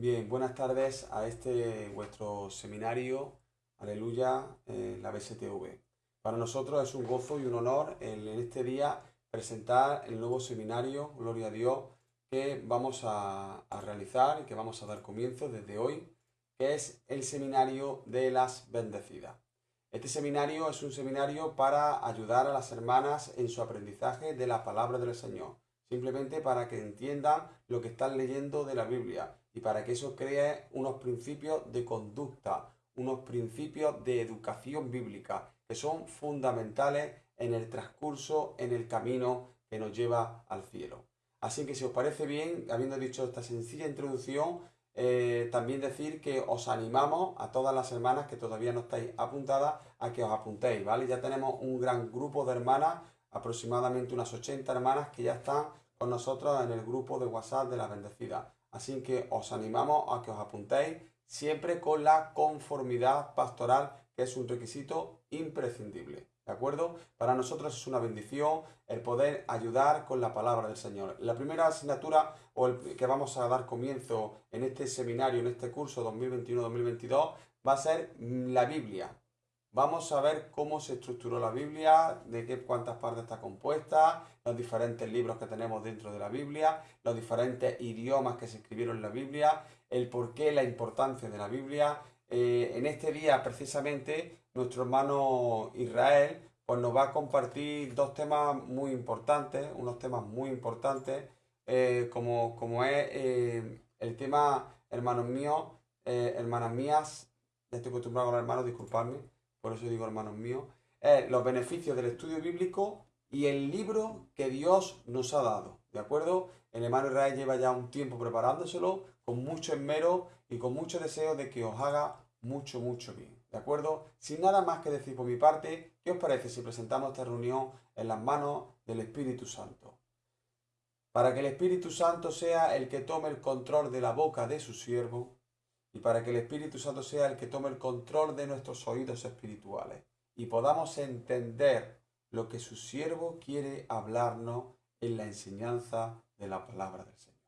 Bien, buenas tardes a este vuestro seminario, aleluya, en la BSTV. Para nosotros es un gozo y un honor en este día presentar el nuevo seminario, Gloria a Dios, que vamos a realizar y que vamos a dar comienzo desde hoy, que es el seminario de las bendecidas. Este seminario es un seminario para ayudar a las hermanas en su aprendizaje de la palabra del Señor, simplemente para que entiendan lo que están leyendo de la Biblia y para que eso cree unos principios de conducta, unos principios de educación bíblica que son fundamentales en el transcurso, en el camino que nos lleva al cielo. Así que si os parece bien, habiendo dicho esta sencilla introducción, eh, también decir que os animamos a todas las hermanas que todavía no estáis apuntadas a que os apuntéis, ¿vale? Ya tenemos un gran grupo de hermanas, aproximadamente unas 80 hermanas que ya están con nosotros en el grupo de WhatsApp de la bendecida. Así que os animamos a que os apuntéis siempre con la conformidad pastoral, que es un requisito imprescindible. ¿De acuerdo? Para nosotros es una bendición el poder ayudar con la palabra del Señor. La primera asignatura o el que vamos a dar comienzo en este seminario, en este curso 2021-2022, va a ser la Biblia. Vamos a ver cómo se estructuró la Biblia, de qué cuántas partes está compuesta, los diferentes libros que tenemos dentro de la Biblia, los diferentes idiomas que se escribieron en la Biblia, el porqué, la importancia de la Biblia. Eh, en este día precisamente nuestro hermano Israel pues nos va a compartir dos temas muy importantes, unos temas muy importantes, eh, como, como es eh, el tema, hermanos míos, hermanas mías, ya estoy acostumbrado a los hermanos, disculpadme, por eso digo hermanos míos, los beneficios del estudio bíblico y el libro que Dios nos ha dado, ¿de acuerdo? El hermano Israel lleva ya un tiempo preparándoselo con mucho esmero y con mucho deseo de que os haga mucho, mucho bien. ¿De acuerdo? Sin nada más que decir por mi parte, ¿qué os parece si presentamos esta reunión en las manos del Espíritu Santo? Para que el Espíritu Santo sea el que tome el control de la boca de su siervo y para que el Espíritu Santo sea el que tome el control de nuestros oídos espirituales y podamos entender lo que su siervo quiere hablarnos en la enseñanza de la palabra del Señor.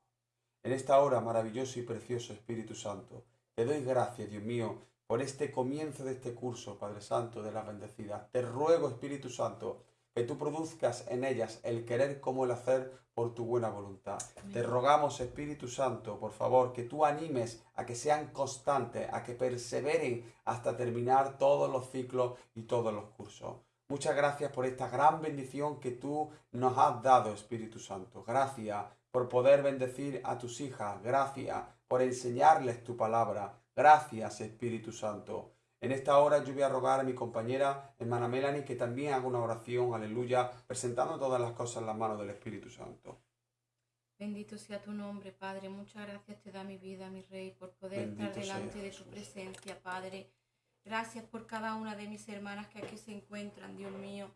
En esta hora, maravilloso y precioso Espíritu Santo, te doy gracias, Dios mío, por este comienzo de este curso, Padre Santo, de la bendecida. Te ruego, Espíritu Santo, que tú produzcas en ellas el querer como el hacer por tu buena voluntad. Te rogamos, Espíritu Santo, por favor, que tú animes a que sean constantes, a que perseveren hasta terminar todos los ciclos y todos los cursos. Muchas gracias por esta gran bendición que tú nos has dado, Espíritu Santo. Gracias por poder bendecir a tus hijas. Gracias por enseñarles tu palabra. Gracias, Espíritu Santo. En esta hora yo voy a rogar a mi compañera, hermana Melanie, que también haga una oración, aleluya, presentando todas las cosas en las manos del Espíritu Santo. Bendito sea tu nombre, Padre. Muchas gracias te da mi vida, mi Rey, por poder estar delante de tu presencia, Padre. Gracias por cada una de mis hermanas que aquí se encuentran, Dios mío.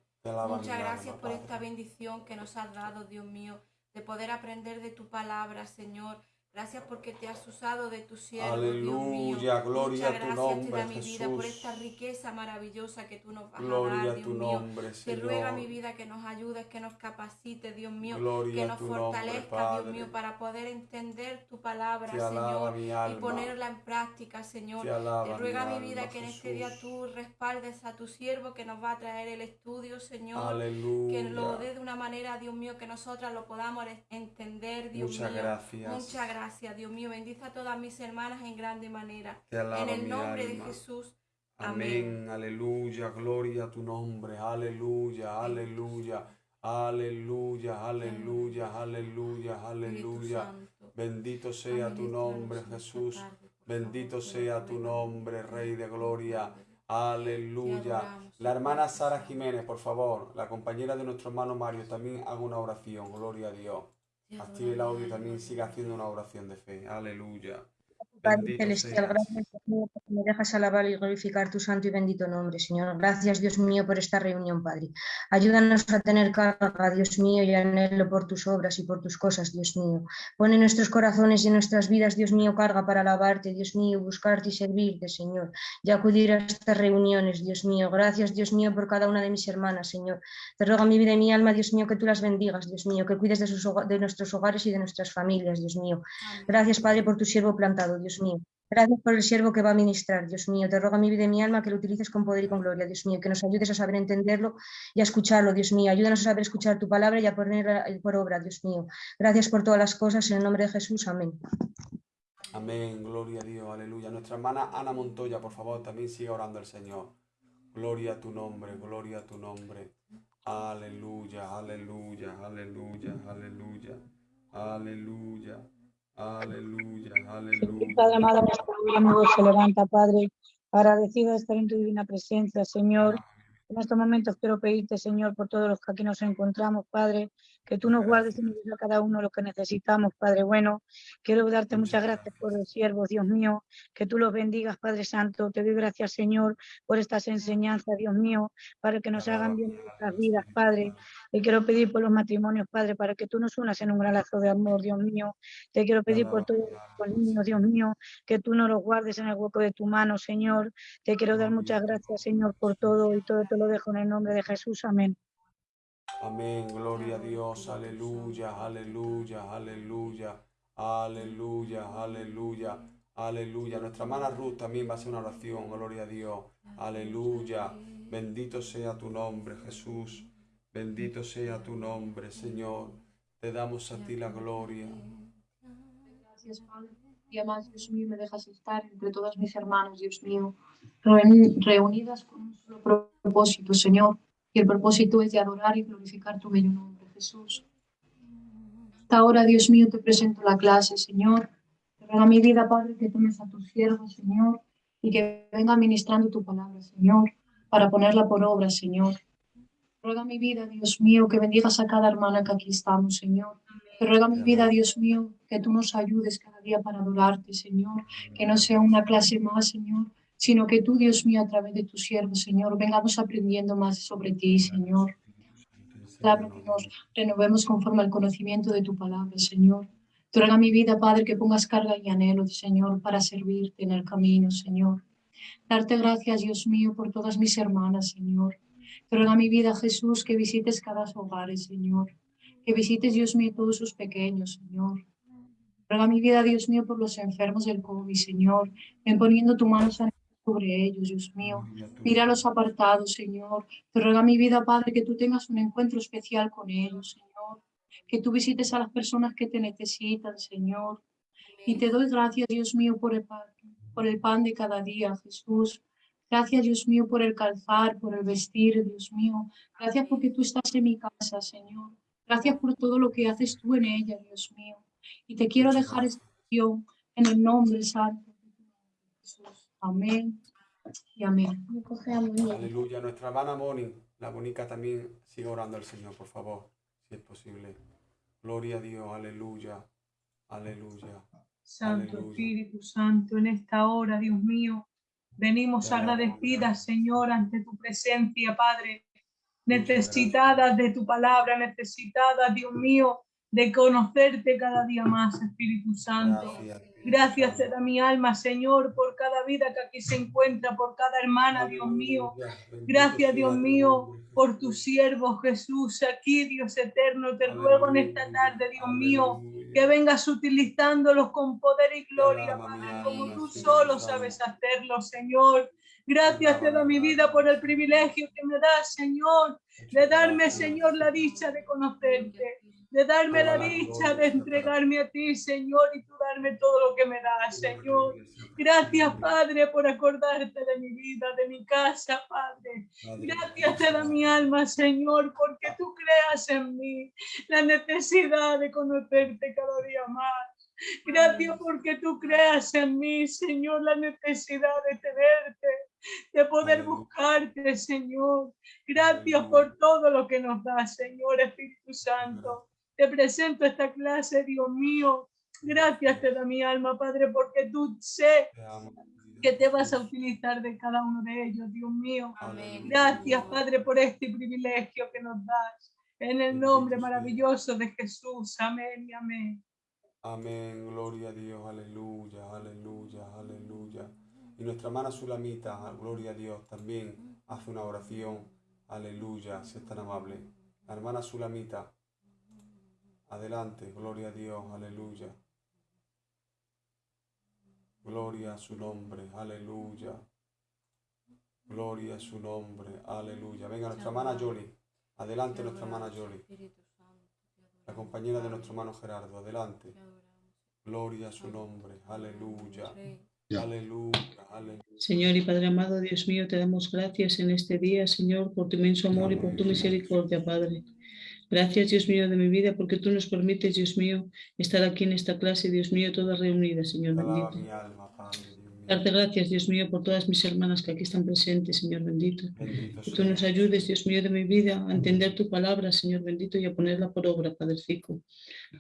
Muchas gracias por esta bendición que nos has dado, Dios mío, de poder aprender de tu palabra, Señor Gracias porque te has usado de tu siervo, Aleluya, Dios gloria a tu nombre, te da mi vida por esta riqueza maravillosa que tú nos vas a dar, Dios mío. Te ruega mi vida que nos ayudes, que nos capacite, Dios mío, que nos fortalezca, Dios mío, para poder entender tu palabra, Señor, y ponerla en práctica, Señor. Te, ruega mi, vida que en este día tú respaldes a tu siervo que nos va a traer el estudio, Señor. Aleluya. Que lo dé de una manera, Dios mío, que nosotras lo podamos entender, Dios Muchas mío. Gracias. Muchas gracias gracias, Dios mío. Bendice a todas mis hermanas en grande manera. en el nombre de Jesús. Amén. Aleluya. Gloria a tu nombre. Aleluya. Aleluya. Aleluya, aleluya, aleluya, aleluya. Bendito sea tu nombre, Jesús. Bendito sea tu nombre, Rey de Gloria. Aleluya. La hermana Sara Jiménez, por favor, la compañera de nuestro hermano Mario, también haga una oración. Gloria a Dios. Active el audio también siga haciendo una oración de fe. Aleluya. Padre Celestial, gracias Dios porque me dejas alabar y glorificar tu santo y bendito nombre, Señor. Gracias, Dios mío, por esta reunión, Padre. Ayúdanos a tener carga, Dios mío, y anhelo por tus obras y por tus cosas, Dios mío. Pon en nuestros corazones y en nuestras vidas, Dios mío, carga para alabarte, Dios mío, buscarte y servirte, Señor, y acudir a estas reuniones, Dios mío. Gracias, Dios mío, por cada una de mis hermanas, Señor. Te ruego mi vida y mi alma, Dios mío, que tú las bendigas, Dios mío, que cuides de, sus, de nuestros hogares y de nuestras familias, Dios mío. Gracias, Padre, por tu siervo plantado, Dios mío. Gracias por el siervo que va a ministrar, Dios mío. Te rogo a mi vida y mi alma que lo utilices con poder y con gloria, Dios mío. Que nos ayudes a saber entenderlo y a escucharlo, Dios mío. Ayúdanos a saber escuchar tu palabra y a ponerla por obra, Dios mío. Gracias por todas las cosas. En el nombre de Jesús. Amén. Amén. Gloria a Dios. Aleluya. Nuestra hermana Ana Montoya, por favor, también siga orando al Señor. Gloria a tu nombre, gloria a tu nombre. Aleluya, aleluya, aleluya, aleluya, aleluya. Aleluya, aleluya. Padre amado, nuestra se levanta, Padre, agradecido de estar en tu divina presencia, Señor. En estos momentos quiero pedirte, Señor, por todos los que aquí nos encontramos, Padre, que tú nos guardes y nos des a cada uno lo que necesitamos, Padre bueno. Quiero darte muchas gracias por los siervos, Dios mío, que tú los bendigas, Padre Santo. Te doy gracias, Señor, por estas enseñanzas, Dios mío, para que nos hagan bien nuestras vidas, Padre. Te quiero pedir por los matrimonios, Padre, para que tú nos unas en un gran lazo de amor, Dios mío. Te quiero pedir por todos los niños, Dios mío, que tú nos los guardes en el hueco de tu mano, Señor. Te quiero dar muchas gracias, Señor, por todo y todo te lo dejo en el nombre de Jesús. Amén. Amén, gloria a Dios, aleluya, aleluya, aleluya, aleluya, aleluya, aleluya. Nuestra hermana Ruth también va a hacer una oración, gloria a Dios, aleluya. Bendito sea tu nombre, Jesús, bendito sea tu nombre, Señor. Te damos a ti la gloria. Gracias, Padre. Y además, Dios mío, me dejas estar entre todas mis hermanas, Dios mío, reunidas con un solo propósito, Señor y el propósito es de adorar y glorificar tu bello nombre, Jesús. Hasta ahora, Dios mío, te presento la clase, Señor. Te ruego mi vida, Padre, que tomes a tus siervos, Señor, y que venga ministrando tu palabra, Señor, para ponerla por obra, Señor. Te ruego a mi vida, Dios mío, que bendigas a cada hermana que aquí estamos, Señor. Te ruego a mi vida, Dios mío, que tú nos ayudes cada día para adorarte, Señor. Que no sea una clase más, Señor, sino que tú, Dios mío, a través de tu siervo, Señor, vengamos aprendiendo más sobre ti, Señor. Renovemos conforme al conocimiento de tu palabra, Señor. Te ruego a mi vida, Padre, que pongas carga y anhelo, Señor, para servirte en el camino, Señor. Darte gracias, Dios mío, por todas mis hermanas, Señor. Te ruego a mi vida, Jesús, que visites cada hogar, Señor. Que visites, Dios mío, todos sus pequeños, Señor. Te ruego a mi vida, Dios mío, por los enfermos del COVID, Señor. Ven poniendo tu mano sobre ellos, Dios mío. Mira los apartados, Señor. Te ruego a mi vida, Padre, que tú tengas un encuentro especial con ellos, Señor. Que tú visites a las personas que te necesitan, Señor. Y te doy gracias, Dios mío, por el pan, por el pan de cada día, Jesús. Gracias, Dios mío, por el calzar, por el vestir, Dios mío. Gracias porque tú estás en mi casa, Señor. Gracias por todo lo que haces tú en ella, Dios mío. Y te quiero dejar esta oración en el nombre santo de Jesús. Amén y amén. Aleluya. Nuestra hermana Moni, la bonica también sigue orando al Señor, por favor, si es posible. Gloria a Dios, aleluya, aleluya. Santo Espíritu Santo, en esta hora, Dios mío, venimos agradecidas, Señor, ante tu presencia, Padre, necesitadas de tu palabra, necesitadas, Dios mío, de conocerte cada día más, Espíritu Santo. Gracias te da mi alma, Señor, por cada vida que aquí se encuentra, por cada hermana, Dios mío. Gracias, Dios mío, por tu siervo Jesús aquí, Dios eterno. Te ruego en esta tarde, Dios mío, que vengas utilizándolos con poder y gloria, Padre, como tú solo sabes hacerlo, Señor. Gracias te da mi vida por el privilegio que me das, Señor, de darme, Señor, la dicha de conocerte de darme la dicha de entregarme a ti, Señor, y tú darme todo lo que me das, Señor. Gracias, Padre, por acordarte de mi vida, de mi casa, Padre. Gracias te da mi alma, Señor, porque tú creas en mí la necesidad de conocerte cada día más. Gracias porque tú creas en mí, Señor, la necesidad de tenerte, de poder buscarte, Señor. Gracias por todo lo que nos das, Señor Espíritu Santo. Te presento esta clase, Dios mío, Gracias te da mi alma, Padre, porque tú sé que te vas a utilizar de cada uno de ellos, Dios mío. Gracias, Padre, por este privilegio que nos das. En el nombre maravilloso de Jesús. Amén y amén. Amén, gloria a Dios, aleluya, aleluya, aleluya. Y nuestra hermana Sulamita, gloria a Dios, también hace una oración, aleluya, si es tan amable. La hermana Sulamita, adelante, gloria a Dios, aleluya. Gloria a su nombre, aleluya. Gloria a su nombre, aleluya. Venga, nuestra hermana Yoli. Adelante, nuestra hermana Yoli. La compañera de nuestro hermano Gerardo, adelante. Gloria a su nombre, aleluya. Aleluya, aleluya. Señor y Padre amado, Dios mío, te damos gracias en este día, Señor, por tu inmenso amor y por tu misericordia, Padre. Gracias, Dios mío, de mi vida, porque tú nos permites, Dios mío, estar aquí en esta clase, Dios mío, todas reunidas, Señor bendito. Darte gracias, Dios mío, por todas mis hermanas que aquí están presentes, Señor bendito. que tú nos ayudes, Dios mío, de mi vida, a entender tu palabra, Señor bendito, y a ponerla por obra, Padrecico.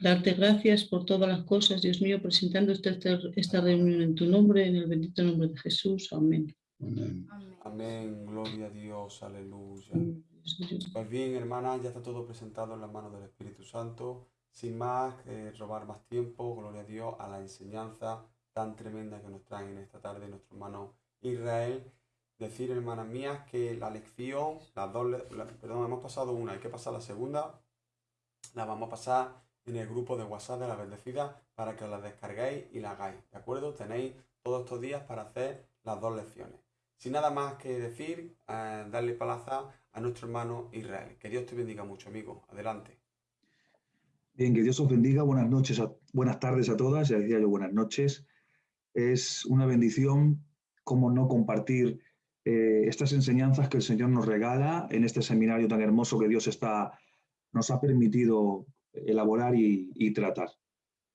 Darte gracias por todas las cosas, Dios mío, presentando esta, esta reunión en tu nombre, en el bendito nombre de Jesús. Amén. Amén. Amén. Gloria a Dios. Aleluya. Pues bien, hermanas, ya está todo presentado en las manos del Espíritu Santo. Sin más, eh, robar más tiempo, gloria a Dios, a la enseñanza tan tremenda que nos traen en esta tarde nuestro hermano Israel. Decir, hermanas mías, que la lección, las dos, perdón, hemos pasado una, hay que pasar la segunda, la vamos a pasar en el grupo de WhatsApp de la bendecida para que la descarguéis y la hagáis, ¿de acuerdo? Tenéis todos estos días para hacer las dos lecciones. Sin nada más que decir, eh, darle palaza a nuestro hermano Israel. Que Dios te bendiga mucho, amigo. Adelante. Bien, que Dios os bendiga. Buenas noches, buenas tardes a todas. Ya decía yo buenas noches. Es una bendición, como no compartir eh, estas enseñanzas que el Señor nos regala en este seminario tan hermoso que Dios está, nos ha permitido elaborar y, y tratar.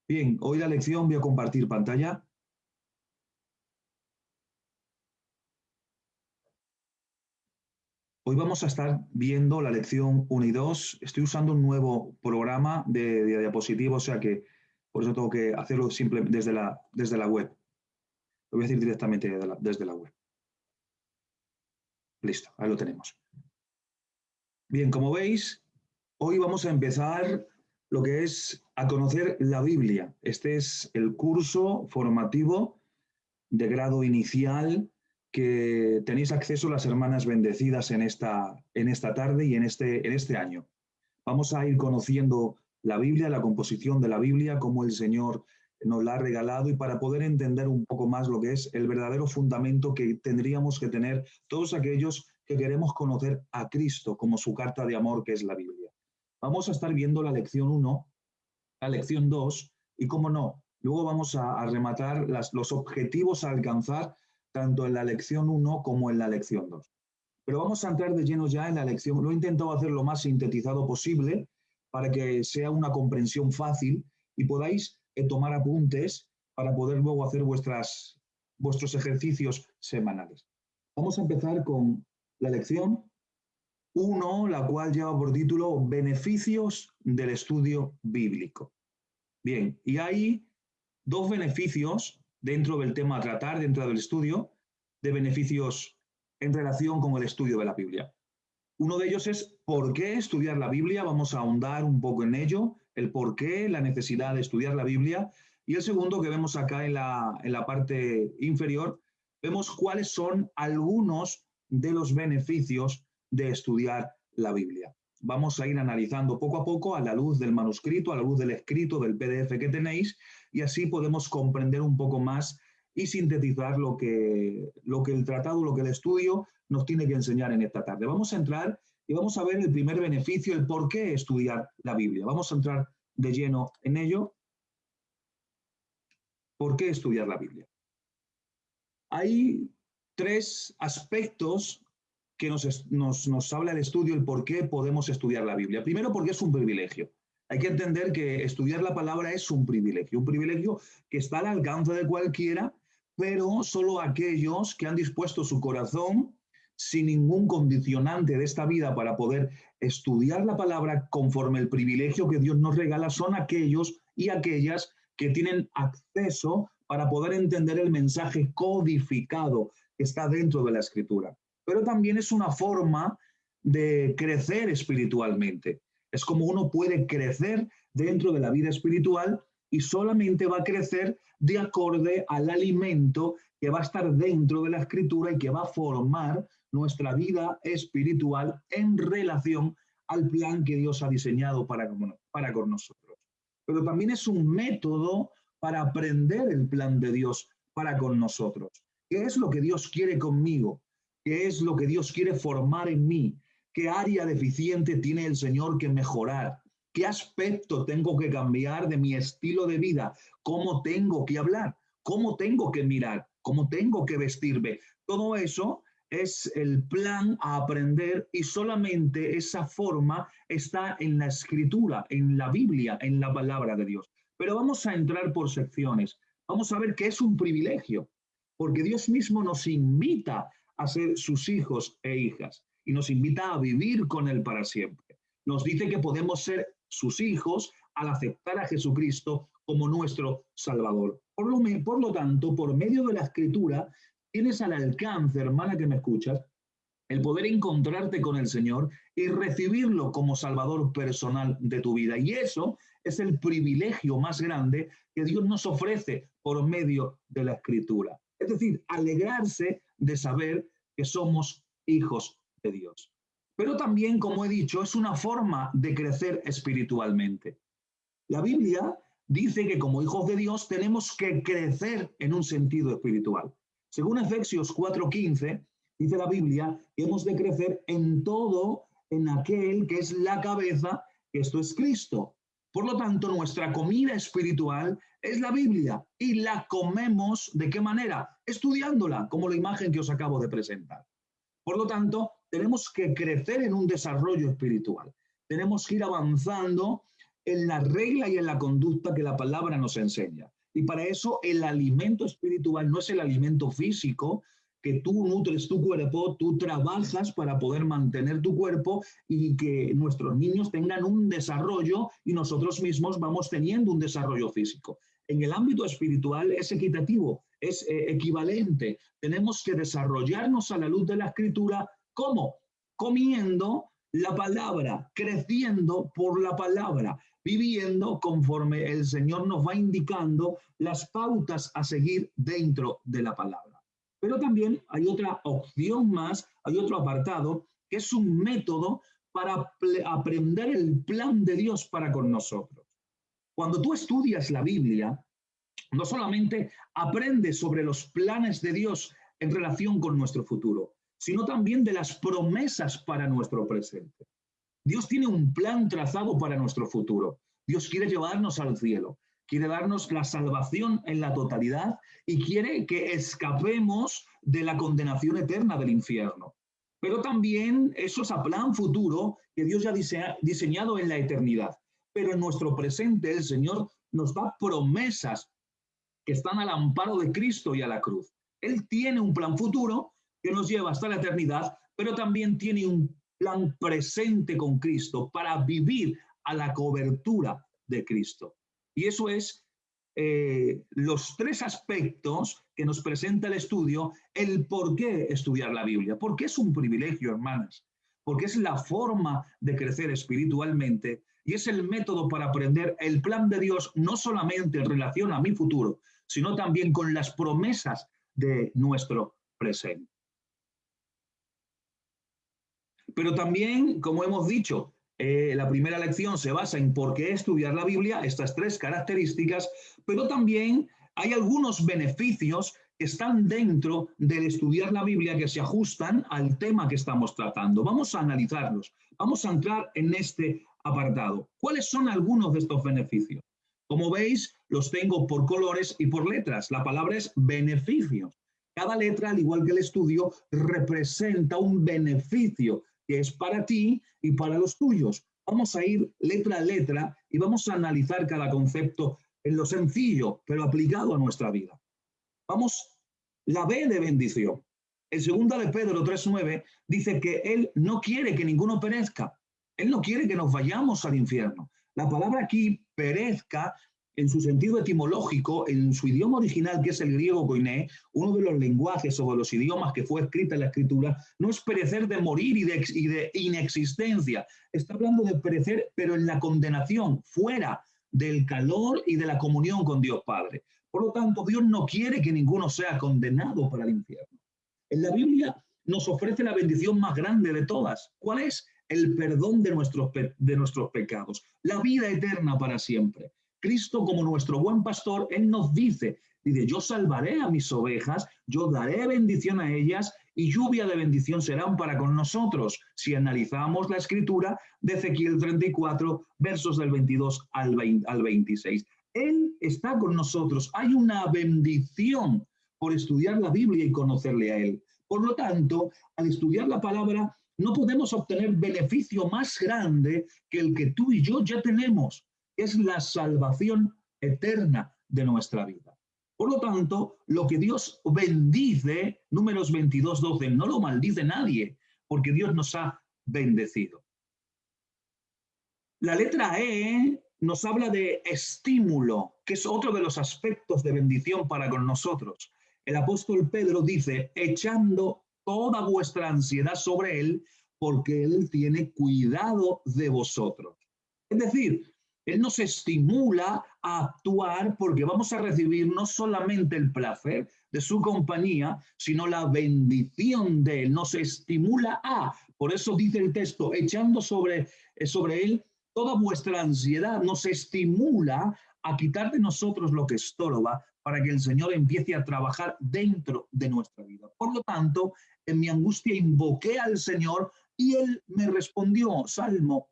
Bien, hoy la lección voy a compartir pantalla. Hoy vamos a estar viendo la lección 1 y 2. Estoy usando un nuevo programa de, diapositiva, o sea que por eso tengo que hacerlo simplemente desde la, desde la web. Lo voy a decir directamente desde la, web. Listo, ahí lo tenemos. Bien, como veis, hoy vamos a empezar lo que es a conocer la Biblia. Este es el curso formativo de grado inicial que tenéis acceso las hermanas bendecidas en esta, en esta tarde y en este, en este año. Vamos a ir conociendo la Biblia, la composición de la Biblia, cómo el Señor nos la ha regalado y para poder entender un poco más lo que es el verdadero fundamento que tendríamos que tener todos aquellos que queremos conocer a Cristo como su carta de amor que es la Biblia. Vamos a estar viendo la lección 1, la lección 2 y, cómo no, luego vamos a, rematar las, los objetivos a alcanzar tanto en la lección 1 como en la lección 2. Pero vamos a entrar de lleno ya en la lección. Lo he intentado hacer lo más sintetizado posible para que sea una comprensión fácil y podáis eh, tomar apuntes para poder luego hacer vuestras, vuestros ejercicios semanales. Vamos a empezar con la lección 1, la cual lleva por título Beneficios del estudio bíblico. Bien, y hay dos beneficios dentro del tema a tratar, dentro del estudio, de beneficios en relación con el estudio de la Biblia. Uno de ellos es por qué estudiar la Biblia, vamos a ahondar un poco en ello, el por qué, la necesidad de estudiar la Biblia. Y el segundo que vemos acá en la, en la parte inferior, vemos cuáles son algunos de los beneficios de estudiar la Biblia. Vamos a ir analizando poco a poco a la luz del manuscrito, a la luz del escrito, del PDF que tenéis, y así podemos comprender un poco más y sintetizar lo que, lo que el tratado, lo que el estudio nos tiene que enseñar en esta tarde. Vamos a entrar y vamos a ver el primer beneficio, el por qué estudiar la Biblia. Vamos a entrar de lleno en ello. ¿Por qué estudiar la Biblia? Hay tres aspectos que nos, nos, nos habla el estudio, el por qué podemos estudiar la Biblia. Primero, porque es un privilegio. Hay que entender que estudiar la palabra es un privilegio, un privilegio que está al alcance de cualquiera, pero solo aquellos que han dispuesto su corazón sin ningún condicionante de esta vida para poder estudiar la palabra conforme el privilegio que Dios nos regala son aquellos y aquellas que tienen acceso para poder entender el mensaje codificado que está dentro de la escritura. Pero también es una forma de crecer espiritualmente. Es como uno puede crecer dentro de la vida espiritual y solamente va a crecer de acorde al alimento que va a estar dentro de la escritura y que va a formar nuestra vida espiritual en relación al plan que Dios ha diseñado para, para con nosotros. Pero también es un método para aprender el plan de Dios para con nosotros. ¿Qué es lo que Dios quiere conmigo? ¿Qué es lo que Dios quiere formar en mí? ¿Qué área deficiente tiene el Señor que mejorar? ¿Qué aspecto tengo que cambiar de mi estilo de vida? ¿Cómo tengo que hablar? ¿Cómo tengo que mirar? ¿Cómo tengo que vestirme? Todo eso es el plan a aprender y solamente esa forma está en la escritura, en la Biblia, en la palabra de Dios. Pero vamos a entrar por secciones. Vamos a ver que es un privilegio, porque Dios mismo nos invita a ser sus hijos e hijas y nos invita a vivir con Él para siempre. Nos dice que podemos ser sus hijos al aceptar a Jesucristo como nuestro Salvador. Por lo, por lo tanto, por medio de la escritura, tienes al alcance, hermana que me escuchas, el poder encontrarte con el Señor y recibirlo como Salvador personal de tu vida. Y eso es el privilegio más grande que Dios nos ofrece por medio de la escritura. Es decir, alegrarse de saber que somos hijos de Dios. Pero también, como he dicho, es una forma de crecer espiritualmente. La Biblia dice que como hijos de Dios tenemos que crecer en un sentido espiritual. Según Efesios 4:15, dice la Biblia que hemos de crecer en todo en aquel que es la cabeza, que esto es Cristo. Por lo tanto, nuestra comida espiritual es la Biblia y la comemos de qué manera? Estudiándola, como la imagen que os acabo de presentar. Por lo tanto, tenemos que crecer en un desarrollo espiritual. Tenemos que ir avanzando en la regla y en la conducta que la palabra nos enseña. Y para eso el alimento espiritual no es el alimento físico, que tú nutres tu cuerpo, tú trabajas para poder mantener tu cuerpo y que nuestros niños tengan un desarrollo y nosotros mismos vamos teniendo un desarrollo físico. En el ámbito espiritual es equitativo, es eh, equivalente. Tenemos que desarrollarnos a la luz de la escritura. ¿Cómo? Comiendo la palabra, creciendo por la palabra, viviendo conforme el Señor nos va indicando las pautas a seguir dentro de la palabra. Pero también hay otra opción más, hay otro apartado, que es un método para aprender el plan de Dios para con nosotros. Cuando tú estudias la Biblia, no solamente aprendes sobre los planes de Dios en relación con nuestro futuro, sino también de las promesas para nuestro presente. Dios tiene un plan trazado para nuestro futuro. Dios quiere llevarnos al cielo, quiere darnos la salvación en la totalidad y quiere que escapemos de la condenación eterna del infierno. Pero también eso es a plan futuro que Dios ya ha diseñado en la eternidad. Pero en nuestro presente el Señor nos da promesas que están al amparo de Cristo y a la cruz. Él tiene un plan futuro que nos lleva hasta la eternidad, pero también tiene un plan presente con Cristo para vivir a la cobertura de Cristo. Y eso es eh, los tres aspectos que nos presenta el estudio, el por qué estudiar la Biblia. Porque es un privilegio, hermanas. Porque es la forma de crecer espiritualmente y es el método para aprender el plan de Dios, no solamente en relación a mi futuro, sino también con las promesas de nuestro presente. Pero también, como hemos dicho, eh, la primera lección se basa en por qué estudiar la Biblia, estas tres características, pero también hay algunos beneficios que están dentro del estudiar la Biblia que se ajustan al tema que estamos tratando. Vamos a analizarlos. Vamos a entrar en este apartado. ¿Cuáles son algunos de estos beneficios? Como veis, los tengo por colores y por letras. La palabra es beneficios. Cada letra, al igual que el estudio, representa un beneficio que es para ti y para los tuyos. Vamos a ir letra a letra y vamos a analizar cada concepto en lo sencillo, pero aplicado a nuestra vida. Vamos, la B de bendición. El segundo de Pedro 3.9 dice que Él no quiere que ninguno perezca. Él no quiere que nos vayamos al infierno. La palabra aquí, perezca, en su sentido etimológico, en su idioma original, que es el griego koiné, uno de los lenguajes o de los idiomas que fue escrita en la escritura, no es perecer de morir y de, y de inexistencia. Está hablando de perecer, pero en la condenación, fuera del calor y de la comunión con Dios Padre. Por lo tanto, Dios no quiere que ninguno sea condenado para el infierno. En la Biblia nos ofrece la bendición más grande de todas. ¿Cuál es? El perdón de nuestros, de nuestros pecados, la vida eterna para siempre. Cristo como nuestro buen pastor, Él nos dice, dice, yo salvaré a mis ovejas, yo daré bendición a ellas y lluvia de bendición serán para con nosotros. Si analizamos la escritura de Ezequiel 34, versos del 22 al, al 26. Él está con nosotros. Hay una bendición por estudiar la Biblia y conocerle a Él. Por lo tanto, al estudiar la palabra, no podemos obtener beneficio más grande que el que tú y yo ya tenemos es la salvación eterna de nuestra vida. Por lo tanto, lo que Dios bendice, números 22, 12, no lo maldice nadie, porque Dios nos ha bendecido. La letra E nos habla de estímulo, que es otro de los aspectos de bendición para con nosotros. El apóstol Pedro dice, echando toda vuestra ansiedad sobre él, porque él tiene cuidado de vosotros. Es decir, él nos estimula a actuar porque vamos a recibir no solamente el placer de su compañía, sino la bendición de Él. Nos estimula a, por eso dice el texto, echando sobre, eh, sobre Él toda vuestra ansiedad, nos estimula a quitar de nosotros lo que estorba para que el Señor empiece a trabajar dentro de nuestra vida. Por lo tanto, en mi angustia invoqué al Señor y Él me respondió, Salmo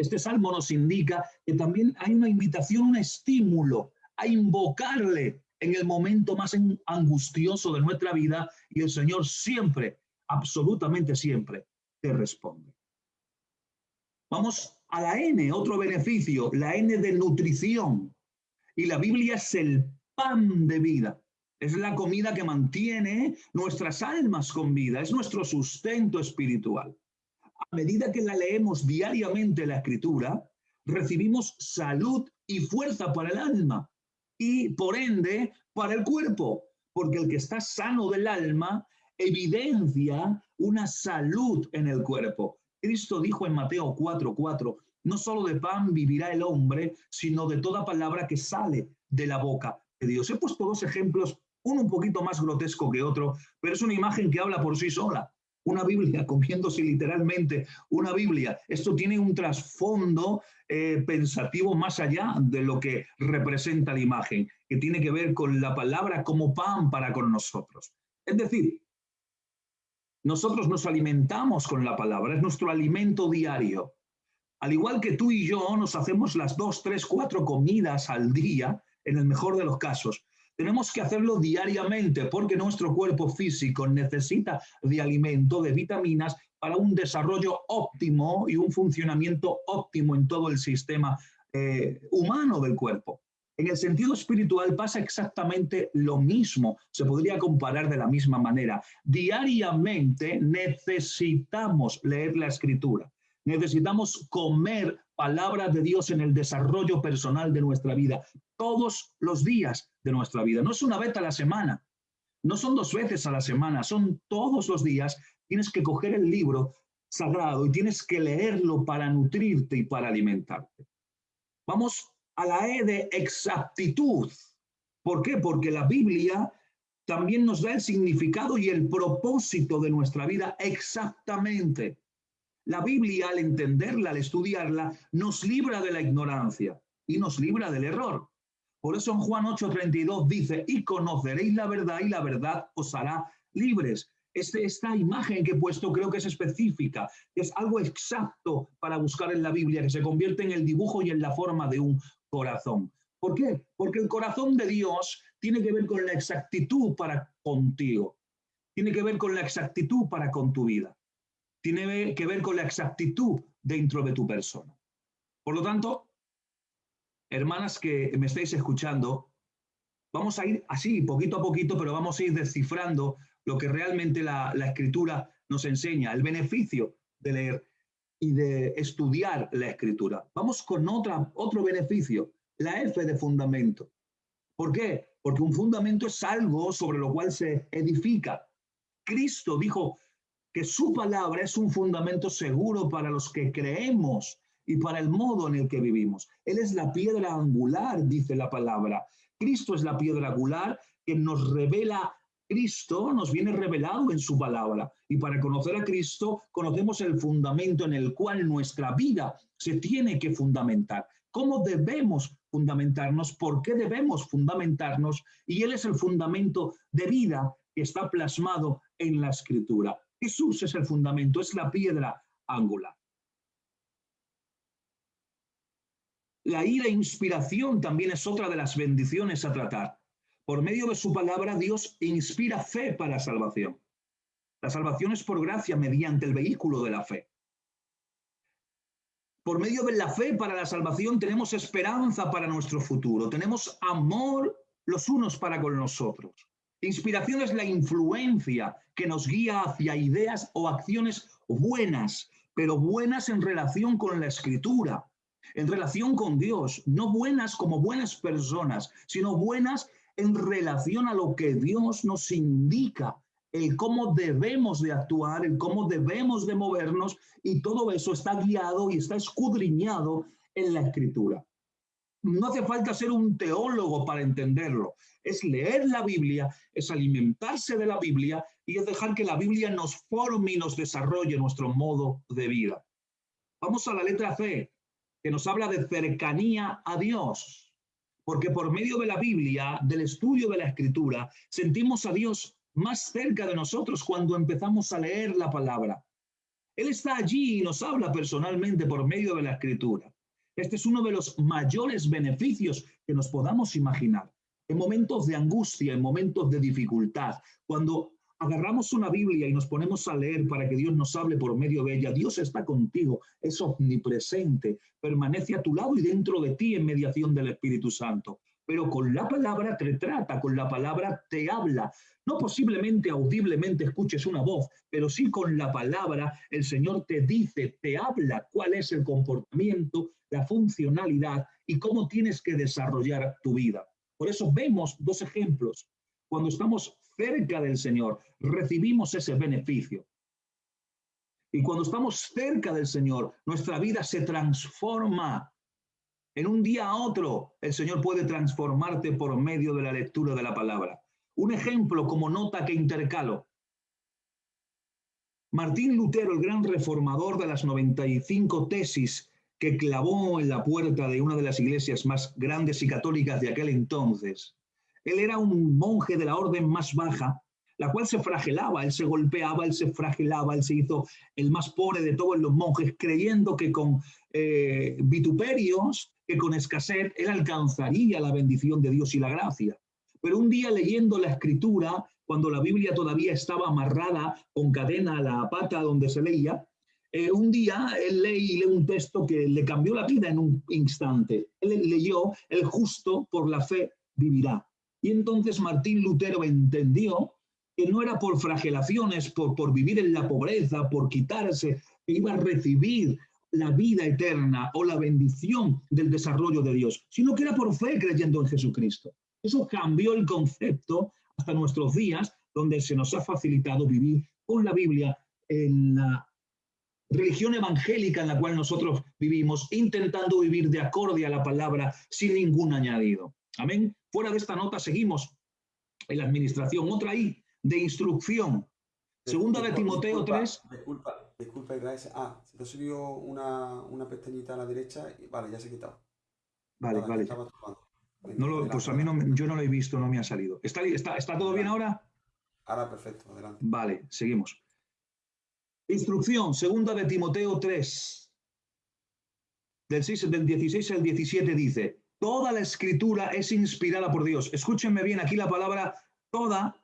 este salmo nos indica que también hay una invitación, un estímulo a invocarle en el momento más angustioso de nuestra vida y el Señor siempre, absolutamente siempre, te responde. Vamos a la N, otro beneficio, la N de nutrición. Y la Biblia es el pan de vida. Es la comida que mantiene nuestras almas con vida, es nuestro sustento espiritual a medida que la leemos diariamente la escritura, recibimos salud y fuerza para el alma y por ende para el cuerpo, porque el que está sano del alma evidencia una salud en el cuerpo. Cristo dijo en Mateo 4:4, no solo de pan vivirá el hombre, sino de toda palabra que sale de la boca de Dios. He puesto dos ejemplos, uno un poquito más grotesco que otro, pero es una imagen que habla por sí sola una Biblia, comiéndose literalmente una Biblia. Esto tiene un trasfondo eh, pensativo más allá de lo que representa la imagen, que tiene que ver con la palabra como pan para con nosotros. Es decir, nosotros nos alimentamos con la palabra, es nuestro alimento diario. Al igual que tú y yo nos hacemos las dos, tres, cuatro comidas al día, en el mejor de los casos, tenemos que hacerlo diariamente porque nuestro cuerpo físico necesita de alimento, de vitaminas para un desarrollo óptimo y un funcionamiento óptimo en todo el sistema eh, humano del cuerpo. En el sentido espiritual pasa exactamente lo mismo, se podría comparar de la misma manera. Diariamente necesitamos leer la escritura, necesitamos comer palabras de Dios en el desarrollo personal de nuestra vida, todos los días de nuestra vida. No es una vez a la semana, no son dos veces a la semana, son todos los días. Tienes que coger el libro sagrado y tienes que leerlo para nutrirte y para alimentarte. Vamos a la E de exactitud. ¿Por qué? Porque la Biblia también nos da el significado y el propósito de nuestra vida exactamente. La Biblia, al entenderla, al estudiarla, nos libra de la ignorancia y nos libra del error. Por eso en Juan 8:32 dice, y conoceréis la verdad y la verdad os hará libres. Este, esta imagen que he puesto creo que es específica, es algo exacto para buscar en la Biblia, que se convierte en el dibujo y en la forma de un corazón. ¿Por qué? Porque el corazón de Dios tiene que ver con la exactitud para contigo, tiene que ver con la exactitud para con tu vida, tiene que ver con la exactitud dentro de tu persona. Por lo tanto, hermanas que me estáis escuchando, vamos a ir así, poquito a poquito, pero vamos a ir descifrando lo que realmente la, escritura nos enseña, el beneficio de leer y de estudiar la escritura. Vamos con otra, otro beneficio, la F de fundamento. ¿Por qué? Porque un fundamento es algo sobre lo cual se edifica. Cristo dijo que su palabra es un fundamento seguro para los que creemos y para el modo en el que vivimos. Él es la piedra angular, dice la palabra. Cristo es la piedra angular que nos revela Cristo, nos viene revelado en su palabra. Y para conocer a Cristo, conocemos el fundamento en el cual nuestra vida se tiene que fundamentar. ¿Cómo debemos fundamentarnos? ¿Por qué debemos fundamentarnos? Y Él es el fundamento de vida que está plasmado en la Escritura. Jesús es el fundamento, es la piedra angular. La ira e inspiración también es otra de las bendiciones a tratar. Por medio de su palabra, Dios inspira fe para salvación. La salvación es por gracia mediante el vehículo de la fe. Por medio de la fe para la salvación tenemos esperanza para nuestro futuro, tenemos amor los unos para con los otros. Inspiración es la influencia que nos guía hacia ideas o acciones buenas, pero buenas en relación con la escritura, en relación con Dios, no buenas como buenas personas, sino buenas en relación a lo que Dios nos indica, el cómo debemos de actuar, el cómo debemos de movernos, y todo eso está guiado y está escudriñado en la escritura. No hace falta ser un teólogo para entenderlo. Es leer la Biblia, es alimentarse de la Biblia y es dejar que la Biblia nos forme y nos desarrolle nuestro modo de vida. Vamos a la letra C que nos habla de cercanía a Dios, porque por medio de la Biblia, del estudio de la Escritura, sentimos a Dios más cerca de nosotros cuando empezamos a leer la palabra. Él está allí y nos habla personalmente por medio de la Escritura. Este es uno de los mayores beneficios que nos podamos imaginar. En momentos de angustia, en momentos de dificultad, cuando agarramos una Biblia y nos ponemos a leer para que Dios nos hable por medio de ella, Dios está contigo, es omnipresente, permanece a tu lado y dentro de ti en mediación del Espíritu Santo. Pero con la palabra te trata, con la palabra te habla. No posiblemente audiblemente escuches una voz, pero sí con la palabra el Señor te dice, te habla cuál es el comportamiento, la funcionalidad y cómo tienes que desarrollar tu vida. Por eso vemos dos ejemplos. Cuando estamos cerca del Señor, recibimos ese beneficio. Y cuando estamos cerca del Señor, nuestra vida se transforma. En un día a otro, el Señor puede transformarte por medio de la lectura de la palabra. Un ejemplo como nota que intercalo. Martín Lutero, el gran reformador de las 95 tesis que clavó en la puerta de una de las iglesias más grandes y católicas de aquel entonces, él era un monje de la orden más baja, la cual se fragelaba, él se golpeaba, él se fragelaba, él se hizo el más pobre de todos los monjes, creyendo que con eh, vituperios, que con escasez, él alcanzaría la bendición de Dios y la gracia. Pero un día leyendo la escritura, cuando la Biblia todavía estaba amarrada con cadena a la pata donde se leía, eh, un día él lee, lee un texto que le cambió la vida en un instante. Él leyó, el justo por la fe vivirá. Y entonces Martín Lutero entendió que no era por fragelaciones, por, por vivir en la pobreza, por quitarse, que iba a recibir la vida eterna o la bendición del desarrollo de Dios, sino que era por fe creyendo en Jesucristo. Eso cambió el concepto hasta nuestros días, donde se nos ha facilitado vivir con la Biblia en la religión evangélica en la cual nosotros vivimos, intentando vivir de acorde a la palabra sin ningún añadido. Amén. Fuera de esta nota seguimos en la administración. Otra ahí, de instrucción. Segunda de Timoteo 3. Disculpa, disculpa, gracias. Ah, se te subió una, una pestañita a la derecha y vale, ya se ha quitado. Vale, vale. No lo, pues a mí no, yo no lo he visto, no me ha salido. ¿Está, está, está todo bien ahora? Ahora perfecto, adelante. Vale, seguimos. Instrucción, segunda de Timoteo 3. Del, 6, del 16 al 17 dice, Toda la escritura es inspirada por Dios. Escúchenme bien aquí la palabra toda.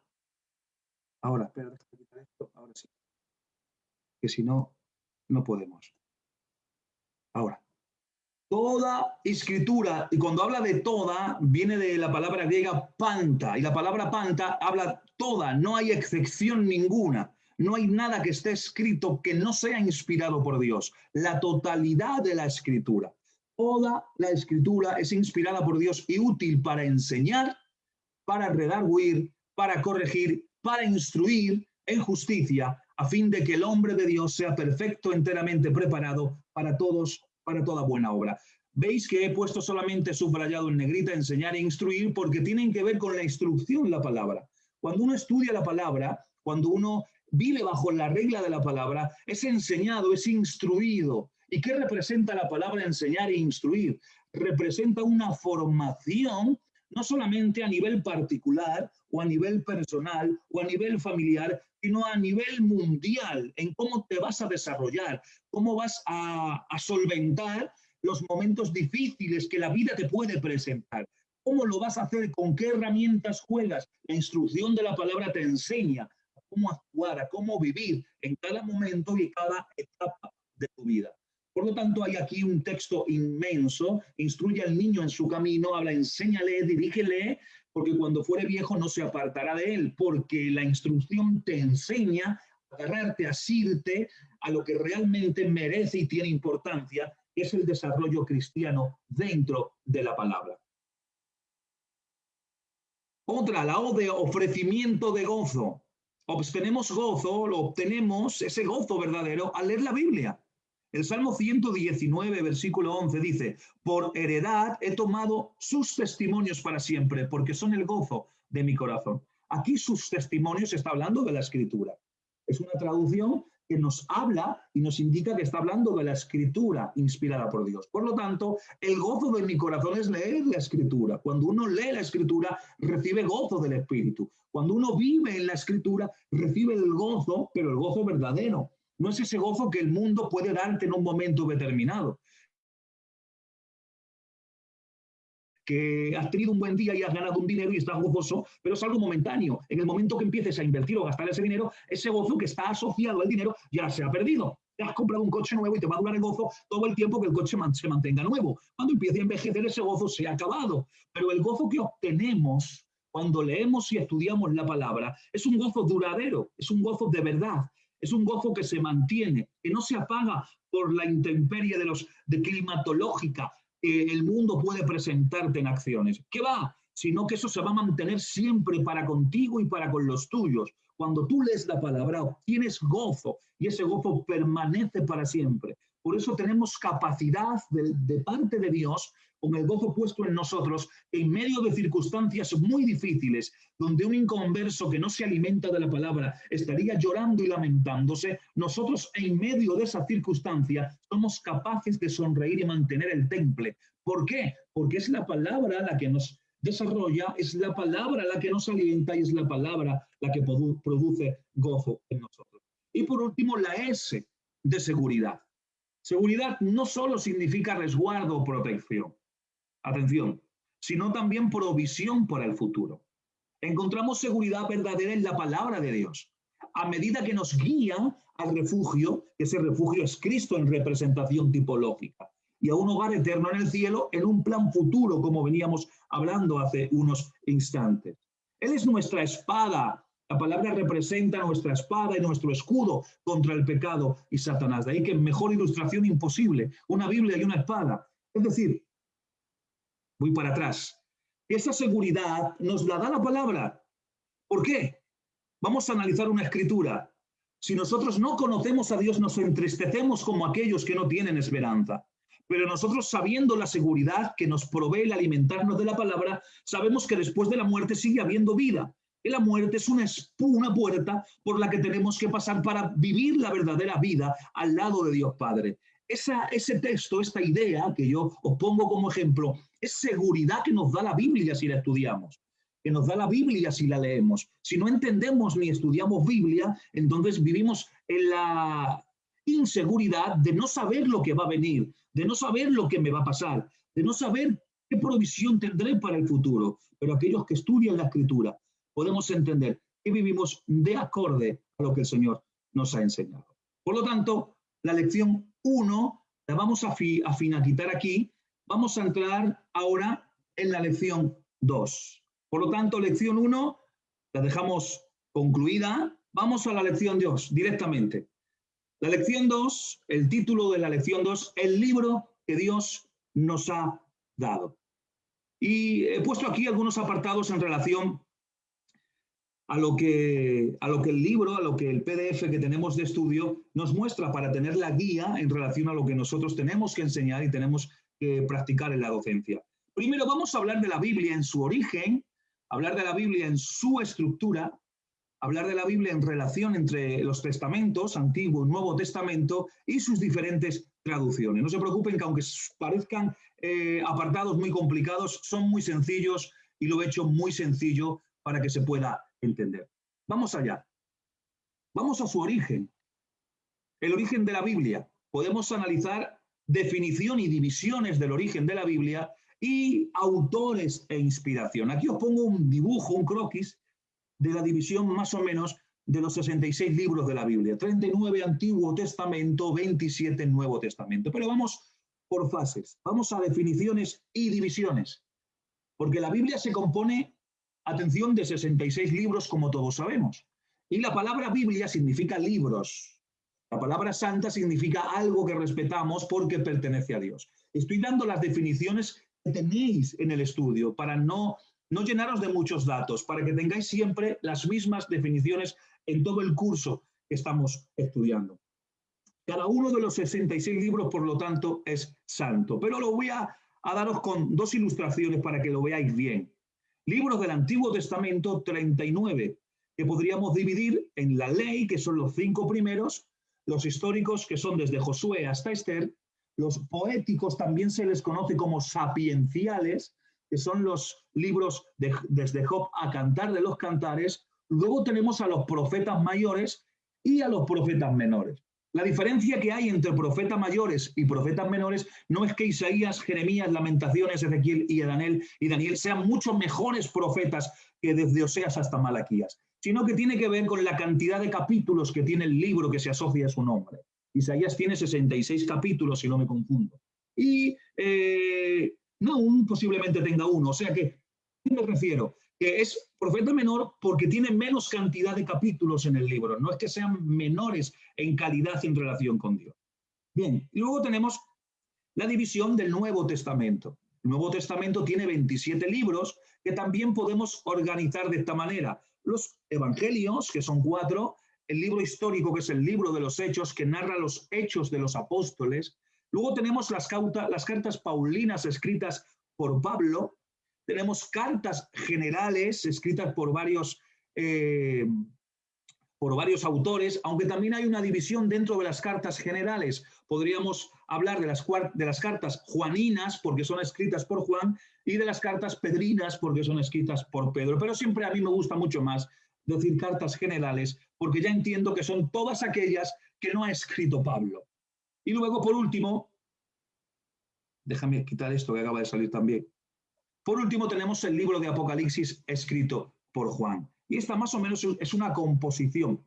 Ahora, espera, esto. Ahora sí. Que si no, no podemos. Ahora. Toda escritura, y cuando habla de toda, viene de la palabra griega panta, y la palabra panta habla toda, no hay excepción ninguna. No hay nada que esté escrito que no sea inspirado por Dios. La totalidad de la escritura Toda la escritura es inspirada por Dios y útil para enseñar, para redarguir, para corregir, para instruir en justicia, a fin de que el hombre de Dios sea perfecto, enteramente preparado para todos, para toda buena obra. Veis que he puesto solamente subrayado en negrita enseñar e instruir porque tienen que ver con la instrucción la palabra. Cuando uno estudia la palabra, cuando uno vive bajo la regla de la palabra, es enseñado, es instruido. ¿Y qué representa la palabra enseñar e instruir? Representa una formación no solamente a nivel particular o a nivel personal o a nivel familiar, sino a nivel mundial, en cómo te vas a desarrollar, cómo vas a, solventar los momentos difíciles que la vida te puede presentar. ¿Cómo lo vas a hacer? ¿Con qué herramientas juegas? La instrucción de la palabra te enseña cómo actuar, a cómo vivir en cada momento y cada etapa de tu vida. Por lo tanto, hay aquí un texto inmenso. Instruye al niño en su camino, habla, enséñale, dirígele, porque cuando fuere viejo no se apartará de él, porque la instrucción te enseña a agarrarte, a asirte a lo que realmente merece y tiene importancia es el desarrollo cristiano dentro de la palabra. Otra, la O de ofrecimiento de gozo. Obtenemos gozo, lo obtenemos, ese gozo verdadero, al leer la Biblia. El Salmo 119, versículo 11 dice, por heredad he tomado sus testimonios para siempre, porque son el gozo de mi corazón. Aquí sus testimonios está hablando de la escritura. Es una traducción que nos habla y nos indica que está hablando de la escritura inspirada por Dios. Por lo tanto, el gozo de mi corazón es leer la escritura. Cuando uno lee la escritura, recibe gozo del Espíritu. Cuando uno vive en la escritura, recibe el gozo, pero el gozo verdadero. No es ese gozo que el mundo puede darte en un momento determinado. que has tenido un buen día y has ganado un dinero y estás gozoso, pero es algo momentáneo. En el momento que empieces a invertir o gastar ese dinero, ese gozo que está asociado al dinero ya se ha perdido. Te has comprado un coche nuevo y te va a durar el gozo todo el tiempo que el coche se mantenga nuevo. Cuando empiece a envejecer, ese gozo se ha acabado. Pero el gozo que obtenemos cuando leemos y estudiamos la palabra es un gozo duradero, es un gozo de verdad, es un gozo que se mantiene, que no se apaga por la intemperie de los de climatológica, el mundo puede presentarte en acciones. ¿Qué va? Sino que eso se va a mantener siempre para contigo y para con los tuyos. Cuando tú lees la palabra, obtienes gozo y ese gozo permanece para siempre. Por eso tenemos capacidad de parte de Dios con el gozo puesto en nosotros, en medio de circunstancias muy difíciles, donde un inconverso que no se alimenta de la palabra estaría llorando y lamentándose, nosotros en medio de esa circunstancia somos capaces de sonreír y mantener el temple. ¿Por qué? Porque es la palabra la que nos desarrolla, es la palabra la que nos alienta y es la palabra la que produce gozo en nosotros. Y por último, la S de seguridad. Seguridad no solo significa resguardo o protección atención, sino también provisión para el futuro. Encontramos seguridad verdadera en la palabra de Dios. A medida que nos guía al refugio, ese refugio es Cristo en representación tipológica, y a un hogar eterno en el cielo en un plan futuro, como veníamos hablando hace unos instantes. Él es nuestra espada. La palabra representa nuestra espada y nuestro escudo contra el pecado y Satanás. De ahí que mejor ilustración imposible, una Biblia y una espada. Es decir, voy para atrás. Esa seguridad nos la da la palabra. ¿Por qué? Vamos a analizar una escritura. Si nosotros no conocemos a Dios, nos entristecemos como aquellos que no tienen esperanza. Pero nosotros sabiendo la seguridad que nos provee el alimentarnos de la palabra, sabemos que después de la muerte sigue habiendo vida. Y la muerte es una, una puerta por la que tenemos que pasar para vivir la verdadera vida al lado de Dios Padre. Esa, ese texto, esta idea que yo os pongo como ejemplo, es seguridad que nos da la Biblia si la estudiamos, que nos da la Biblia si la leemos. Si no entendemos ni estudiamos Biblia, entonces vivimos en la inseguridad de no saber lo que va a venir, de no saber lo que me va a pasar, de no saber qué provisión tendré para el futuro. Pero aquellos que estudian la escritura podemos entender que vivimos de acorde a lo que el Señor nos ha enseñado. Por lo tanto, la lección 1 la vamos a, fi, a finaquitar aquí Vamos a entrar ahora en la lección 2. Por lo tanto, lección 1 la dejamos concluida. Vamos a la lección 2 directamente. La lección 2, el título de la lección 2, el libro que Dios nos ha dado. Y he puesto aquí algunos apartados en relación a lo, que, a lo que el libro, a lo que el PDF que tenemos de estudio nos muestra para tener la guía en relación a lo que nosotros tenemos que enseñar y tenemos que practicar en la docencia. Primero vamos a hablar de la Biblia en su origen, hablar de la Biblia en su estructura, hablar de la Biblia en relación entre los testamentos, Antiguo y Nuevo Testamento, y sus diferentes traducciones. No se preocupen que aunque parezcan eh, apartados muy complicados, son muy sencillos y lo he hecho muy sencillo para que se pueda entender. Vamos allá. Vamos a su origen. El origen de la Biblia. Podemos analizar definición y divisiones del origen de la Biblia y autores e inspiración. Aquí os pongo un dibujo, un croquis, de la división más o menos de los 66 libros de la Biblia. 39 Antiguo Testamento, 27 Nuevo Testamento. Pero vamos por fases, vamos a definiciones y divisiones. Porque la Biblia se compone, atención, de 66 libros, como todos sabemos. Y la palabra Biblia significa libros. La palabra santa significa algo que respetamos porque pertenece a Dios. Estoy dando las definiciones que tenéis en el estudio para no, no llenaros de muchos datos, para que tengáis siempre las mismas definiciones en todo el curso que estamos estudiando. Cada uno de los 66 libros, por lo tanto, es santo. Pero lo voy a, a daros con dos ilustraciones para que lo veáis bien. Libros del Antiguo Testamento, 39, que podríamos dividir en la ley, que son los cinco primeros, los históricos, que son desde Josué hasta Esther, los poéticos también se les conoce como sapienciales, que son los libros de, desde Job a Cantar de los Cantares. Luego tenemos a los profetas mayores y a los profetas menores. La diferencia que hay entre profetas mayores y profetas menores no es que Isaías, Jeremías, Lamentaciones, Ezequiel y Daniel, y Daniel sean mucho mejores profetas que desde Oseas hasta Malaquías, sino que tiene que ver con la cantidad de capítulos que tiene el libro que se asocia a su nombre. Isaías tiene 66 capítulos, si no me confundo. Y eh, no, posiblemente tenga uno. O sea que, ¿qué me refiero? Que es profeta menor porque tiene menos cantidad de capítulos en el libro. No es que sean menores en calidad en relación con Dios. Bien, y luego tenemos la división del Nuevo Testamento. El Nuevo Testamento tiene 27 libros que también podemos organizar de esta manera. Los evangelios, que son cuatro, el libro histórico, que es el libro de los hechos, que narra los hechos de los apóstoles. Luego tenemos las, las cartas paulinas escritas por Pablo. Tenemos cartas generales escritas por varios, eh, por varios autores, aunque también hay una división dentro de las cartas generales. Podríamos hablar de las, de las cartas juaninas, porque son escritas por Juan, y de las cartas pedrinas, porque son escritas por Pedro. Pero siempre a mí me gusta mucho más decir cartas generales, porque ya entiendo que son todas aquellas que no ha escrito Pablo. Y luego, por último, déjame quitar esto que acaba de salir también. Por último, tenemos el libro de Apocalipsis escrito por Juan. Y esta más o menos es una composición,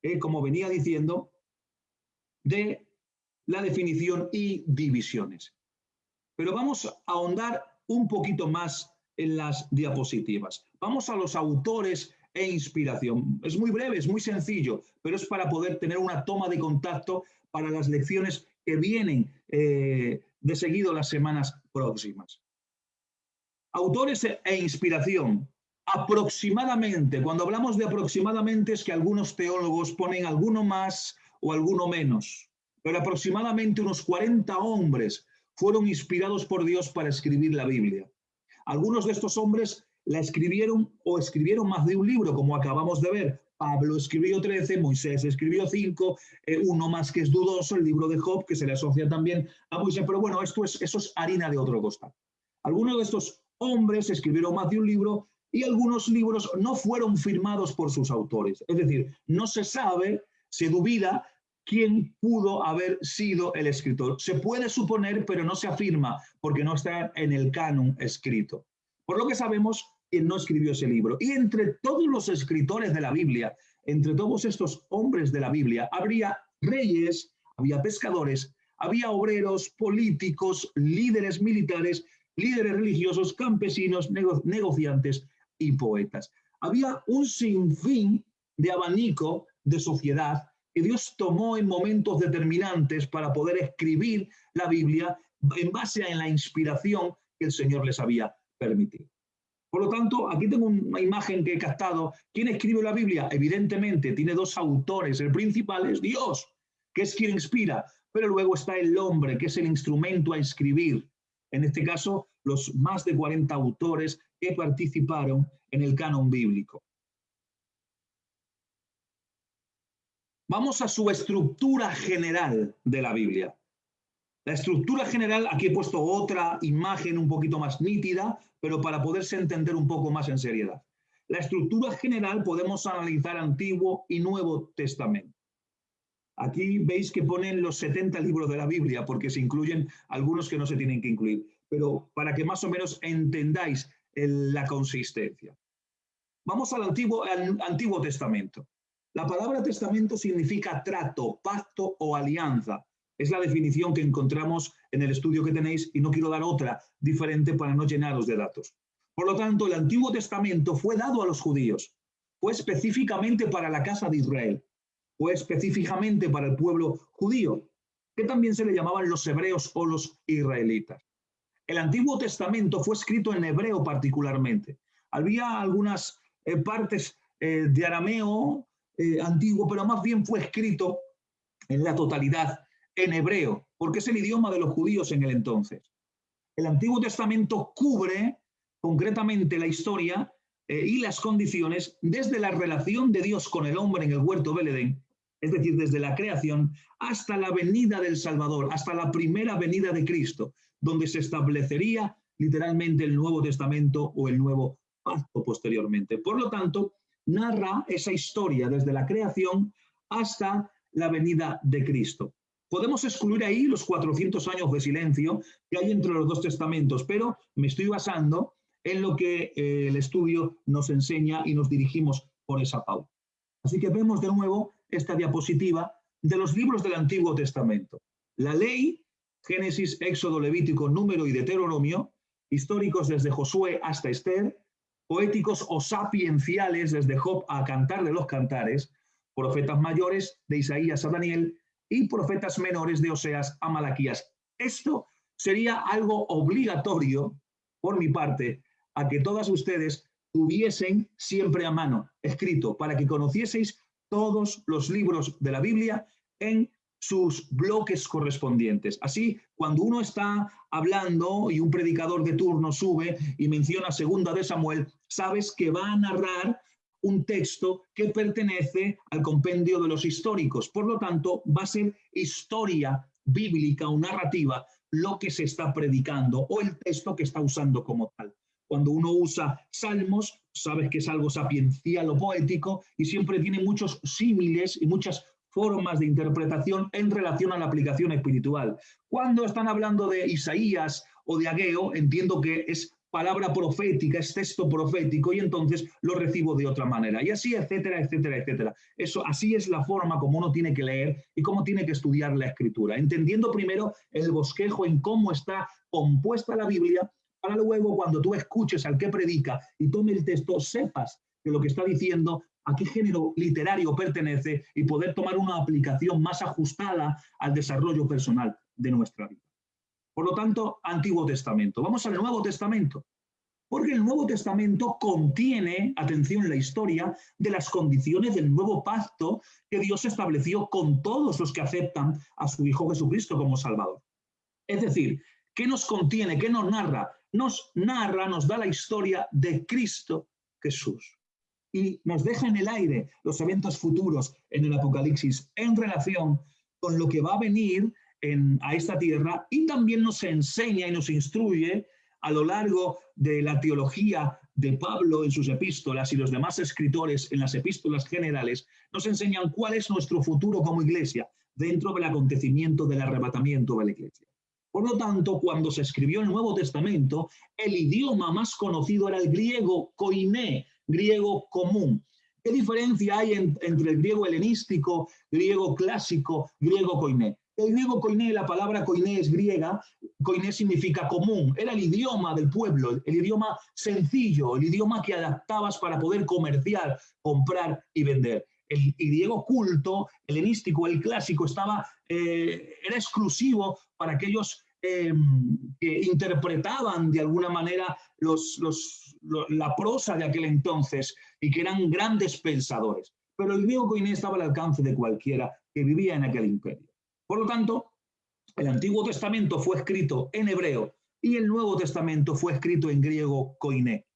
eh, como venía diciendo, de la definición y divisiones. Pero vamos a ahondar un poquito más en las diapositivas. Vamos a los autores e inspiración. Es muy breve, es muy sencillo, pero es para poder tener una toma de contacto para las lecciones que vienen eh, de seguido las semanas próximas. Autores e inspiración. Aproximadamente, cuando hablamos de aproximadamente es que algunos teólogos ponen alguno más o alguno menos, pero aproximadamente unos 40 hombres fueron inspirados por Dios para escribir la Biblia. Algunos de estos hombres la escribieron o escribieron más de un libro, como acabamos de ver. Pablo escribió 13, Moisés escribió 5, eh, uno más que es dudoso, el libro de Job, que se le asocia también a Moisés. Pero bueno, esto es, eso es harina de otro costal. Algunos de estos hombres escribieron más de un libro y algunos libros no fueron firmados por sus autores. Es decir, no se sabe, se dubida quién pudo haber sido el escritor. Se puede suponer, pero no se afirma porque no está en el canon escrito. Por lo que sabemos, él no escribió ese libro. Y entre todos los escritores de la Biblia, entre todos estos hombres de la Biblia, habría reyes, había pescadores, había obreros, políticos, líderes militares, líderes religiosos, campesinos, negociantes y poetas. Había un sinfín de abanico de sociedad que Dios tomó en momentos determinantes para poder escribir la Biblia en base a la inspiración que el Señor les había permitido. Por lo tanto, aquí tengo una imagen que he captado. ¿Quién escribe la Biblia? Evidentemente, tiene dos autores. El principal es Dios, que es quien inspira, pero luego está el hombre, que es el instrumento a escribir. En este caso, los más de 40 autores que participaron en el canon bíblico. Vamos a su estructura general de la Biblia. La estructura general, aquí he puesto otra imagen un poquito más nítida, pero para poderse entender un poco más en seriedad. La estructura general podemos analizar Antiguo y Nuevo Testamento. Aquí veis que ponen los 70 libros de la Biblia, porque se incluyen algunos que no se tienen que incluir, pero para que más o menos entendáis la consistencia. Vamos al Antiguo, al Antiguo Testamento. La palabra testamento significa trato, pacto o alianza. Es la definición que encontramos en el estudio que tenéis y no quiero dar otra diferente para no llenaros de datos. Por lo tanto, el Antiguo Testamento fue dado a los judíos, fue específicamente para la casa de Israel, fue específicamente para el pueblo judío, que también se le llamaban los hebreos o los israelitas. El Antiguo Testamento fue escrito en hebreo particularmente. Había algunas eh, partes eh, de arameo eh, antiguo, pero más bien fue escrito en la totalidad en hebreo, porque es el idioma de los judíos en el entonces. El Antiguo Testamento cubre concretamente la historia y las condiciones desde la relación de Dios con el hombre en el huerto del Edén, es decir, desde la creación hasta la venida del Salvador, hasta la primera venida de Cristo, donde se establecería literalmente el Nuevo Testamento o el nuevo pacto posteriormente. Por lo tanto, narra esa historia desde la creación hasta la venida de Cristo. Podemos excluir ahí los 400 años de silencio que hay entre los dos testamentos, pero me estoy basando en lo que eh, el estudio nos enseña y nos dirigimos por esa pauta. Así que vemos de nuevo esta diapositiva de los libros del Antiguo Testamento. La ley, Génesis, Éxodo, Levítico, Número y Deuteronomio, históricos desde Josué hasta Esther, poéticos o sapienciales desde Job a Cantar de los Cantares, profetas mayores de Isaías a Daniel y profetas menores de Oseas a Malaquías. Esto sería algo obligatorio, por mi parte, a que todas ustedes tuviesen siempre a mano escrito para que conocieseis todos los libros de la Biblia en sus bloques correspondientes. Así, cuando uno está hablando y un predicador de turno sube y menciona segunda de Samuel, sabes que va a narrar un texto que pertenece al compendio de los históricos. Por lo tanto, va a ser historia bíblica o narrativa lo que se está predicando o el texto que está usando como tal. Cuando uno usa salmos, sabes que es algo sapiencial o poético y siempre tiene muchos símiles y muchas formas de interpretación en relación a la aplicación espiritual. Cuando están hablando de Isaías o de Ageo, entiendo que es palabra profética, es texto profético y entonces lo recibo de otra manera. Y así, etcétera, etcétera, etcétera. Eso, así es la forma como uno tiene que leer y cómo tiene que estudiar la escritura, entendiendo primero el bosquejo en cómo está compuesta la Biblia, para luego cuando tú escuches al que predica y tome el texto, sepas que lo que está diciendo a qué género literario pertenece y poder tomar una aplicación más ajustada al desarrollo personal de nuestra vida. Por lo tanto, Antiguo Testamento. Vamos al Nuevo Testamento. Porque el Nuevo Testamento contiene, atención, la historia de las condiciones del nuevo pacto que Dios estableció con todos los que aceptan a su Hijo Jesucristo como Salvador. Es decir, ¿qué nos contiene? ¿Qué nos narra? Nos narra, nos da la historia de Cristo Jesús y nos deja en el aire los eventos futuros en el Apocalipsis en relación con lo que va a venir en, a esta tierra y también nos enseña y nos instruye a lo largo de la teología de Pablo en sus epístolas y los demás escritores en las epístolas generales, nos enseñan cuál es nuestro futuro como iglesia dentro del acontecimiento del arrebatamiento de la iglesia. Por lo tanto, cuando se escribió el Nuevo Testamento, el idioma más conocido era el griego koiné, griego común. ¿Qué diferencia hay entre el griego helenístico, griego clásico, griego koiné? El griego koiné, la palabra koiné es griega, koiné significa común, era el idioma del pueblo, el idioma sencillo, el idioma que adaptabas para poder comerciar, comprar y vender. El, griego culto, helenístico, el clásico, estaba, eh, era exclusivo para aquellos em, que interpretaban de alguna manera la prosa de aquel entonces y que eran grandes pensadores. Pero el griego koiné estaba al alcance de cualquiera que vivía en aquel imperio. Por lo tanto, el Antiguo Testamento fue escrito en hebreo y el Nuevo Testamento fue escrito en griego koiné.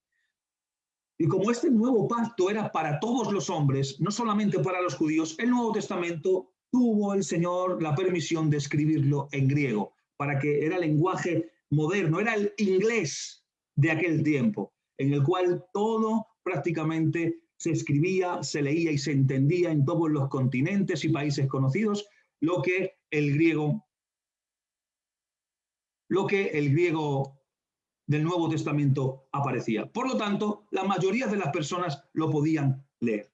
Y como este nuevo pacto era para todos los hombres, no solamente para los judíos, el Nuevo Testamento tuvo el Señor la permisión de escribirlo en griego, para que era lenguaje moderno, era el inglés de aquel tiempo, en el cual todo prácticamente se escribía, se leía y se entendía en todos los continentes y países conocidos, lo que el griego, lo que el griego del Nuevo Testamento aparecía. Por lo tanto, la mayoría de las personas lo podían leer.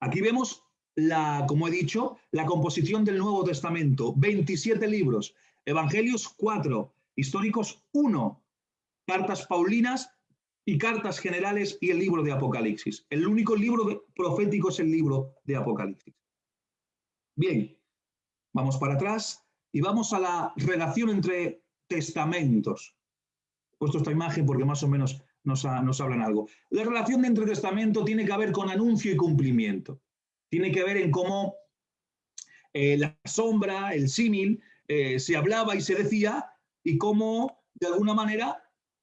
Aquí vemos, la, como he dicho, la composición del Nuevo Testamento. 27 libros, Evangelios 4, Históricos 1, Cartas Paulinas y Cartas Generales y el libro de Apocalipsis. El único libro profético es el libro de Apocalipsis. Bien, vamos para atrás y vamos a la relación entre testamentos. He puesto esta imagen porque más o menos nos, hablan algo. La relación entre testamento tiene que ver con anuncio y cumplimiento. Tiene que ver en cómo eh, la sombra, el símil, eh, se hablaba y se decía y cómo de alguna manera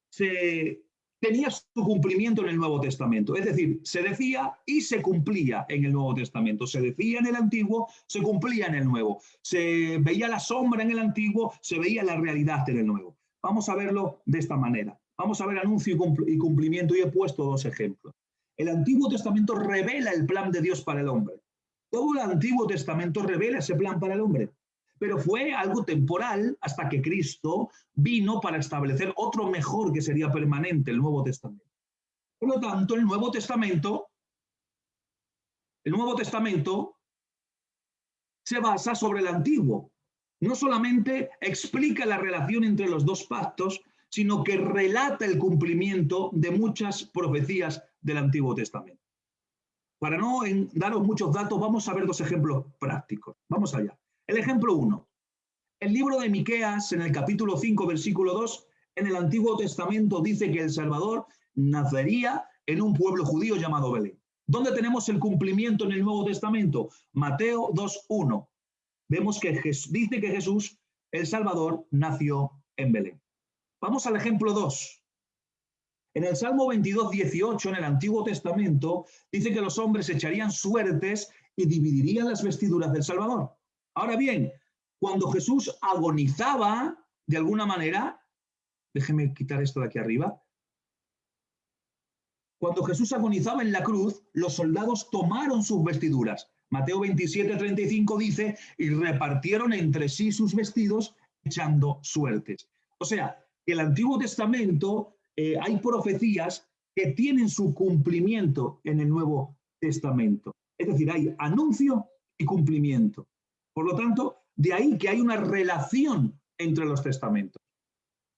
se tenía su cumplimiento en el Nuevo Testamento. Es decir, se decía y se cumplía en el Nuevo Testamento. Se decía en el Antiguo, se cumplía en el Nuevo. Se veía la sombra en el Antiguo, se veía la realidad en el Nuevo. Vamos a verlo de esta manera. Vamos a ver anuncio y cumplimiento y he puesto dos ejemplos. El Antiguo Testamento revela el plan de Dios para el hombre. Todo el Antiguo Testamento revela ese plan para el hombre pero fue algo temporal hasta que Cristo vino para establecer otro mejor que sería permanente, el Nuevo Testamento. Por lo tanto, el Nuevo Testamento, el Nuevo Testamento se basa sobre el Antiguo. No solamente explica la relación entre los dos pactos, sino que relata el cumplimiento de muchas profecías del Antiguo Testamento. Para no daros muchos datos, vamos a ver dos ejemplos prácticos. Vamos allá. El ejemplo 1. El libro de Miqueas, en el capítulo 5, versículo 2, en el Antiguo Testamento dice que el Salvador nacería en un pueblo judío llamado Belén. ¿Dónde tenemos el cumplimiento en el Nuevo Testamento? Mateo 2.1. Vemos que dice que Jesús, el Salvador, nació en Belén. Vamos al ejemplo 2. En el Salmo 22, 18, en el Antiguo Testamento, dice que los hombres echarían suertes y dividirían las vestiduras del Salvador. Ahora bien, cuando Jesús agonizaba, de alguna manera, déjeme quitar esto de aquí arriba, cuando Jesús agonizaba en la cruz, los soldados tomaron sus vestiduras. Mateo 27, 35 dice, y repartieron entre sí sus vestidos echando suertes. O sea, el Antiguo Testamento eh, hay profecías que tienen su cumplimiento en el Nuevo Testamento. Es decir, hay anuncio y cumplimiento. Por lo tanto, de ahí que hay una relación entre los testamentos.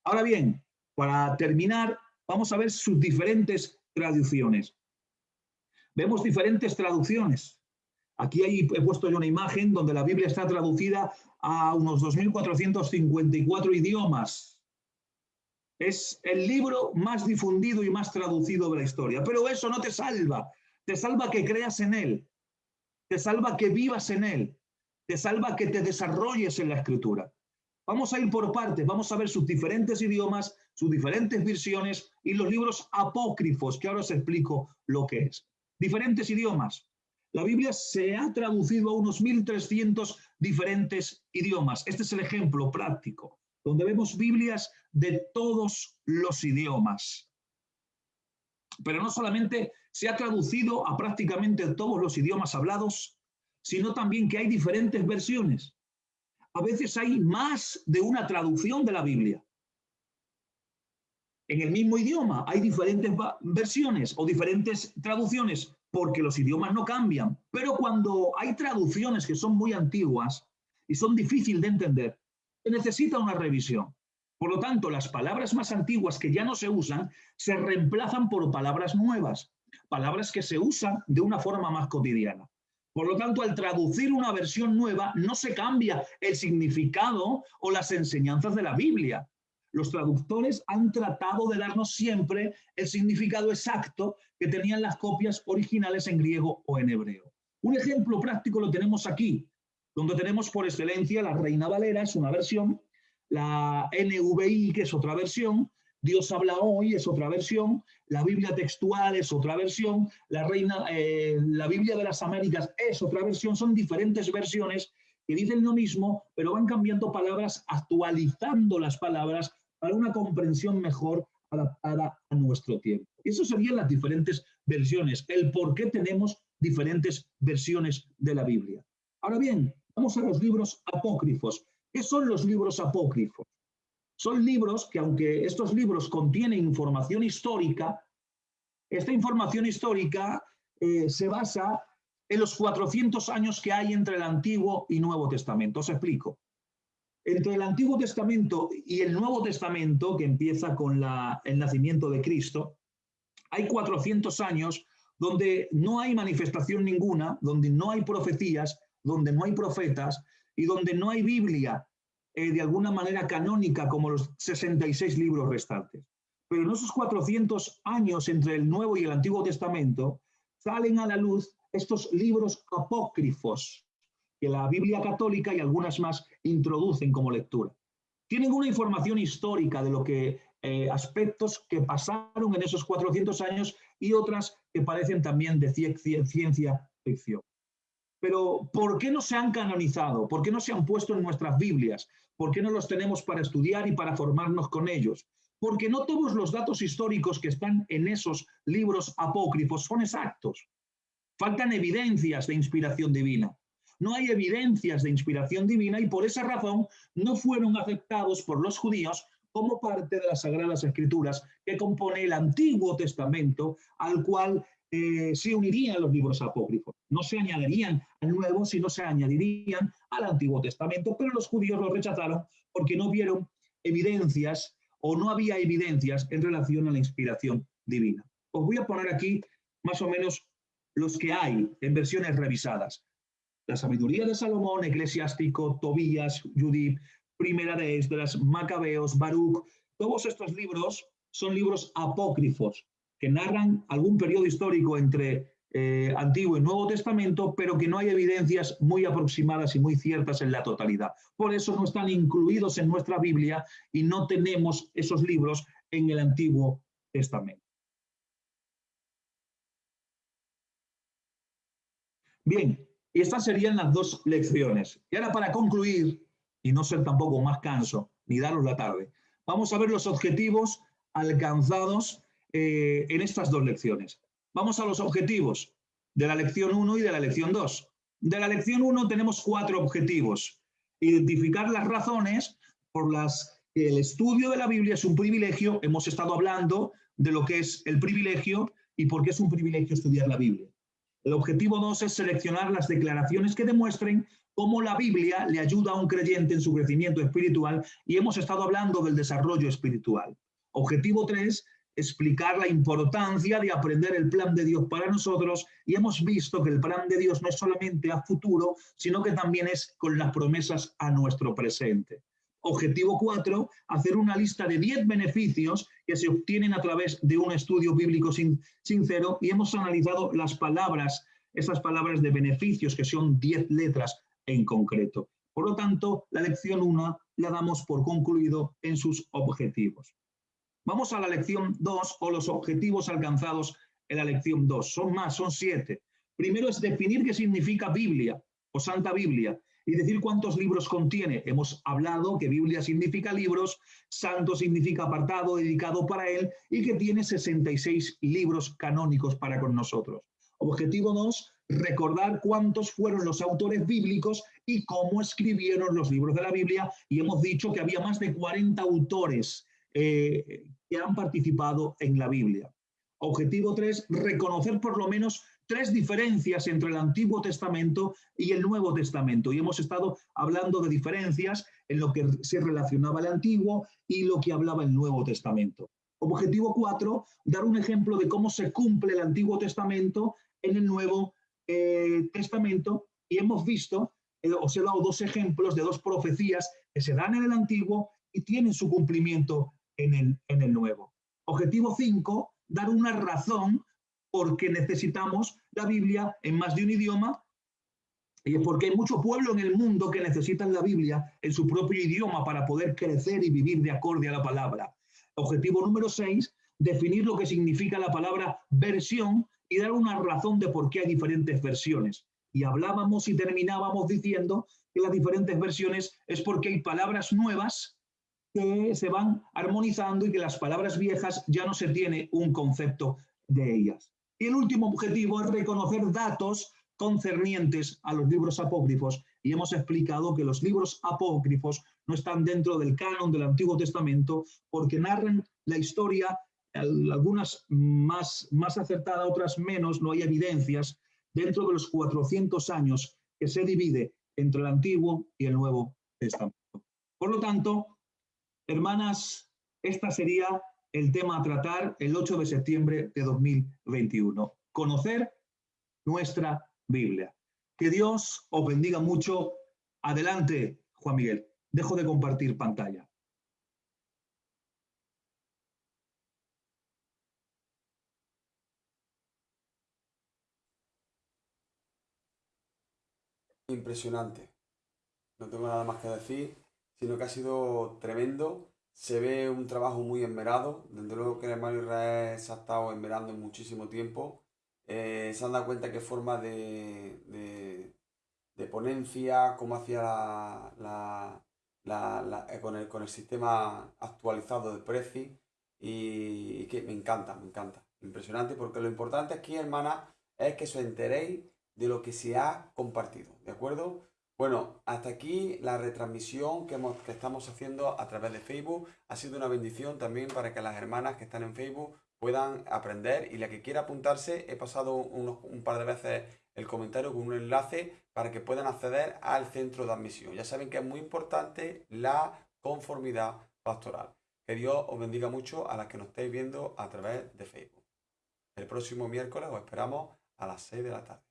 Ahora bien, para terminar, vamos a ver sus diferentes traducciones. Vemos diferentes traducciones. Aquí he puesto yo una imagen donde la Biblia está traducida a unos 2.454 idiomas. Es el libro más difundido y más traducido de la historia. Pero eso no te salva. Te salva que creas en él. Te salva que vivas en él te salva que te desarrolles en la escritura. Vamos a ir por partes, vamos a ver sus diferentes idiomas, sus diferentes versiones y los libros apócrifos, que ahora os explico lo que es. Diferentes idiomas. La Biblia se ha traducido a unos 1.300 diferentes idiomas. Este es el ejemplo práctico, donde vemos Biblias de todos los idiomas. Pero no solamente se ha traducido a prácticamente todos los idiomas hablados, sino también que hay diferentes versiones. A veces hay más de una traducción de la Biblia. En el mismo idioma hay diferentes versiones o diferentes traducciones porque los idiomas no cambian. Pero cuando hay traducciones que son muy antiguas y son difíciles de entender, se necesita una revisión. Por lo tanto, las palabras más antiguas que ya no se usan se reemplazan por palabras nuevas, palabras que se usan de una forma más cotidiana. Por lo tanto, al traducir una versión nueva, no se cambia el significado o las enseñanzas de la Biblia. Los traductores han tratado de darnos siempre el significado exacto que tenían las copias originales en griego o en hebreo. Un ejemplo práctico lo tenemos aquí, donde tenemos por excelencia la Reina Valera, es una versión, la NVI, que es otra versión, Dios habla hoy es otra versión, la Biblia textual es otra versión, la, Reina, eh, la Biblia de las Américas es otra versión, son diferentes versiones que dicen lo mismo, pero van cambiando palabras, actualizando las palabras para una comprensión mejor adaptada a nuestro tiempo. Eso serían las diferentes versiones, el por qué tenemos diferentes versiones de la Biblia. Ahora bien, vamos a los libros apócrifos. ¿Qué son los libros apócrifos? Son libros que, aunque estos libros contienen información histórica, esta información histórica eh, se basa en los 400 años que hay entre el Antiguo y Nuevo Testamento. Os explico. Entre el Antiguo Testamento y el Nuevo Testamento, que empieza con el nacimiento de Cristo, hay 400 años donde no hay manifestación ninguna, donde no hay profecías, donde no hay profetas y donde no hay Biblia eh, de alguna manera canónica como los 66 libros restantes. Pero en esos 400 años entre el Nuevo y el Antiguo Testamento salen a la luz estos libros apócrifos que la Biblia católica y algunas más introducen como lectura. Tienen una información histórica de lo que eh, aspectos que pasaron en esos 400 años y otras que parecen también de ciencia ficción. Pero ¿por qué no se han canonizado? ¿Por qué no se han puesto en nuestras Biblias? ¿Por qué no los tenemos para estudiar y para formarnos con ellos? Porque no todos los datos históricos que están en esos libros apócrifos son exactos. Faltan evidencias de inspiración divina no hay evidencias de inspiración divina y por esa razón no fueron aceptados por los judíos como parte de las Sagradas Escrituras que compone el Antiguo Testamento, al cual eh, se unirían los libros apócrifos. No se añadirían al Nuevo, sino se añadirían al Antiguo Testamento, pero los judíos lo rechazaron porque no vieron evidencias o no había evidencias en relación a la inspiración divina. Os voy a poner aquí más o menos los que hay en versiones revisadas la sabiduría de Salomón, Eclesiástico, Tobías, Judith, Primera de Esdras, Macabeos, Baruch, todos estos libros son libros apócrifos que narran algún periodo histórico entre eh, Antiguo y Nuevo Testamento, pero que no hay evidencias muy aproximadas y muy ciertas en la totalidad. Por eso no están incluidos en nuestra Biblia y no tenemos esos libros en el Antiguo Testamento. Bien, y estas serían las dos lecciones. Y ahora para concluir, y no ser tampoco más canso, ni daros la tarde, vamos a ver los objetivos alcanzados eh, en estas dos lecciones. Vamos a los objetivos de la lección 1 y de la lección 2. De la lección 1 tenemos cuatro objetivos. Identificar las razones por las que el estudio de la Biblia es un privilegio. Hemos estado hablando de lo que es el privilegio y por qué es un privilegio estudiar la Biblia. El objetivo 2 es seleccionar las declaraciones que demuestren cómo la Biblia le ayuda a un creyente en su crecimiento espiritual y hemos estado hablando del desarrollo espiritual. Objetivo 3, explicar la importancia de aprender el plan de Dios para nosotros y hemos visto que el plan de Dios no es solamente a futuro, sino que también es con las promesas a nuestro presente. Objetivo 4, hacer una lista de 10 beneficios que se obtienen a través de un estudio bíblico sincero y hemos analizado las palabras, esas palabras de beneficios que son 10 letras en concreto. Por lo tanto, la lección 1 la damos por concluido en sus objetivos. Vamos a la lección 2 o los objetivos alcanzados en la lección 2. Son más, son siete. Primero es definir qué significa Biblia o Santa Biblia y decir cuántos libros contiene. Hemos hablado que Biblia significa libros, santo significa apartado, dedicado para él, y que tiene 66 libros canónicos para con nosotros. Objetivo 2, recordar cuántos fueron los autores bíblicos y cómo escribieron los libros de la Biblia, y hemos dicho que había más de 40 autores eh, que han participado en la Biblia. Objetivo 3, reconocer por lo menos tres diferencias entre el Antiguo Testamento y el Nuevo Testamento. Y hemos estado hablando de diferencias en lo que se relacionaba el Antiguo y lo que hablaba el Nuevo Testamento. Objetivo 4, dar un ejemplo de cómo se cumple el Antiguo Testamento en el Nuevo eh, Testamento y hemos visto, eh, os he dado dos ejemplos de dos profecías que se dan en el Antiguo y tienen su cumplimiento en el, Nuevo. Objetivo 5, dar una razón por qué necesitamos la Biblia en más de un idioma y es porque hay mucho pueblo en el mundo que necesitan la Biblia en su propio idioma para poder crecer y vivir de acorde a la palabra. Objetivo número 6, definir lo que significa la palabra versión y dar una razón de por qué hay diferentes versiones. Y hablábamos y terminábamos diciendo que las diferentes versiones es porque hay palabras nuevas se van armonizando y que las palabras viejas ya no se tiene un concepto de ellas. Y el último objetivo es reconocer datos concernientes a los libros apócrifos y hemos explicado que los libros apócrifos no están dentro del canon del Antiguo Testamento porque narran la historia, algunas más, más acertadas, otras menos, no hay evidencias, dentro de los 400 años que se divide entre el Antiguo y el Nuevo Testamento. Por lo tanto, hermanas, esta sería el tema a tratar el 8 de septiembre de 2021. Conocer nuestra Biblia. Que Dios os bendiga mucho. Adelante, Juan Miguel. Dejo de compartir pantalla. Impresionante. No tengo nada más que decir, sino que ha sido tremendo. Se ve un trabajo muy enmerado. Desde luego que el hermano Israel se ha estado enmerando muchísimo tiempo eh, se han dado cuenta qué forma de, ponencia, cómo hacía la, eh, con, el, con el sistema actualizado de Prezi y, que me encanta, me encanta. Impresionante porque lo importante aquí, hermana, es que os enteréis de lo que se ha compartido, ¿de acuerdo? Bueno, hasta aquí la retransmisión que, estamos haciendo a través de Facebook. Ha sido una bendición también para que las hermanas que están en Facebook puedan aprender y la que quiera apuntarse, he pasado un par de veces el comentario con un enlace para que puedan acceder al centro de admisión. Ya saben que es muy importante la conformidad pastoral. Que Dios os bendiga mucho a las que nos estéis viendo a través de Facebook. El próximo miércoles os esperamos a las 6 de la tarde.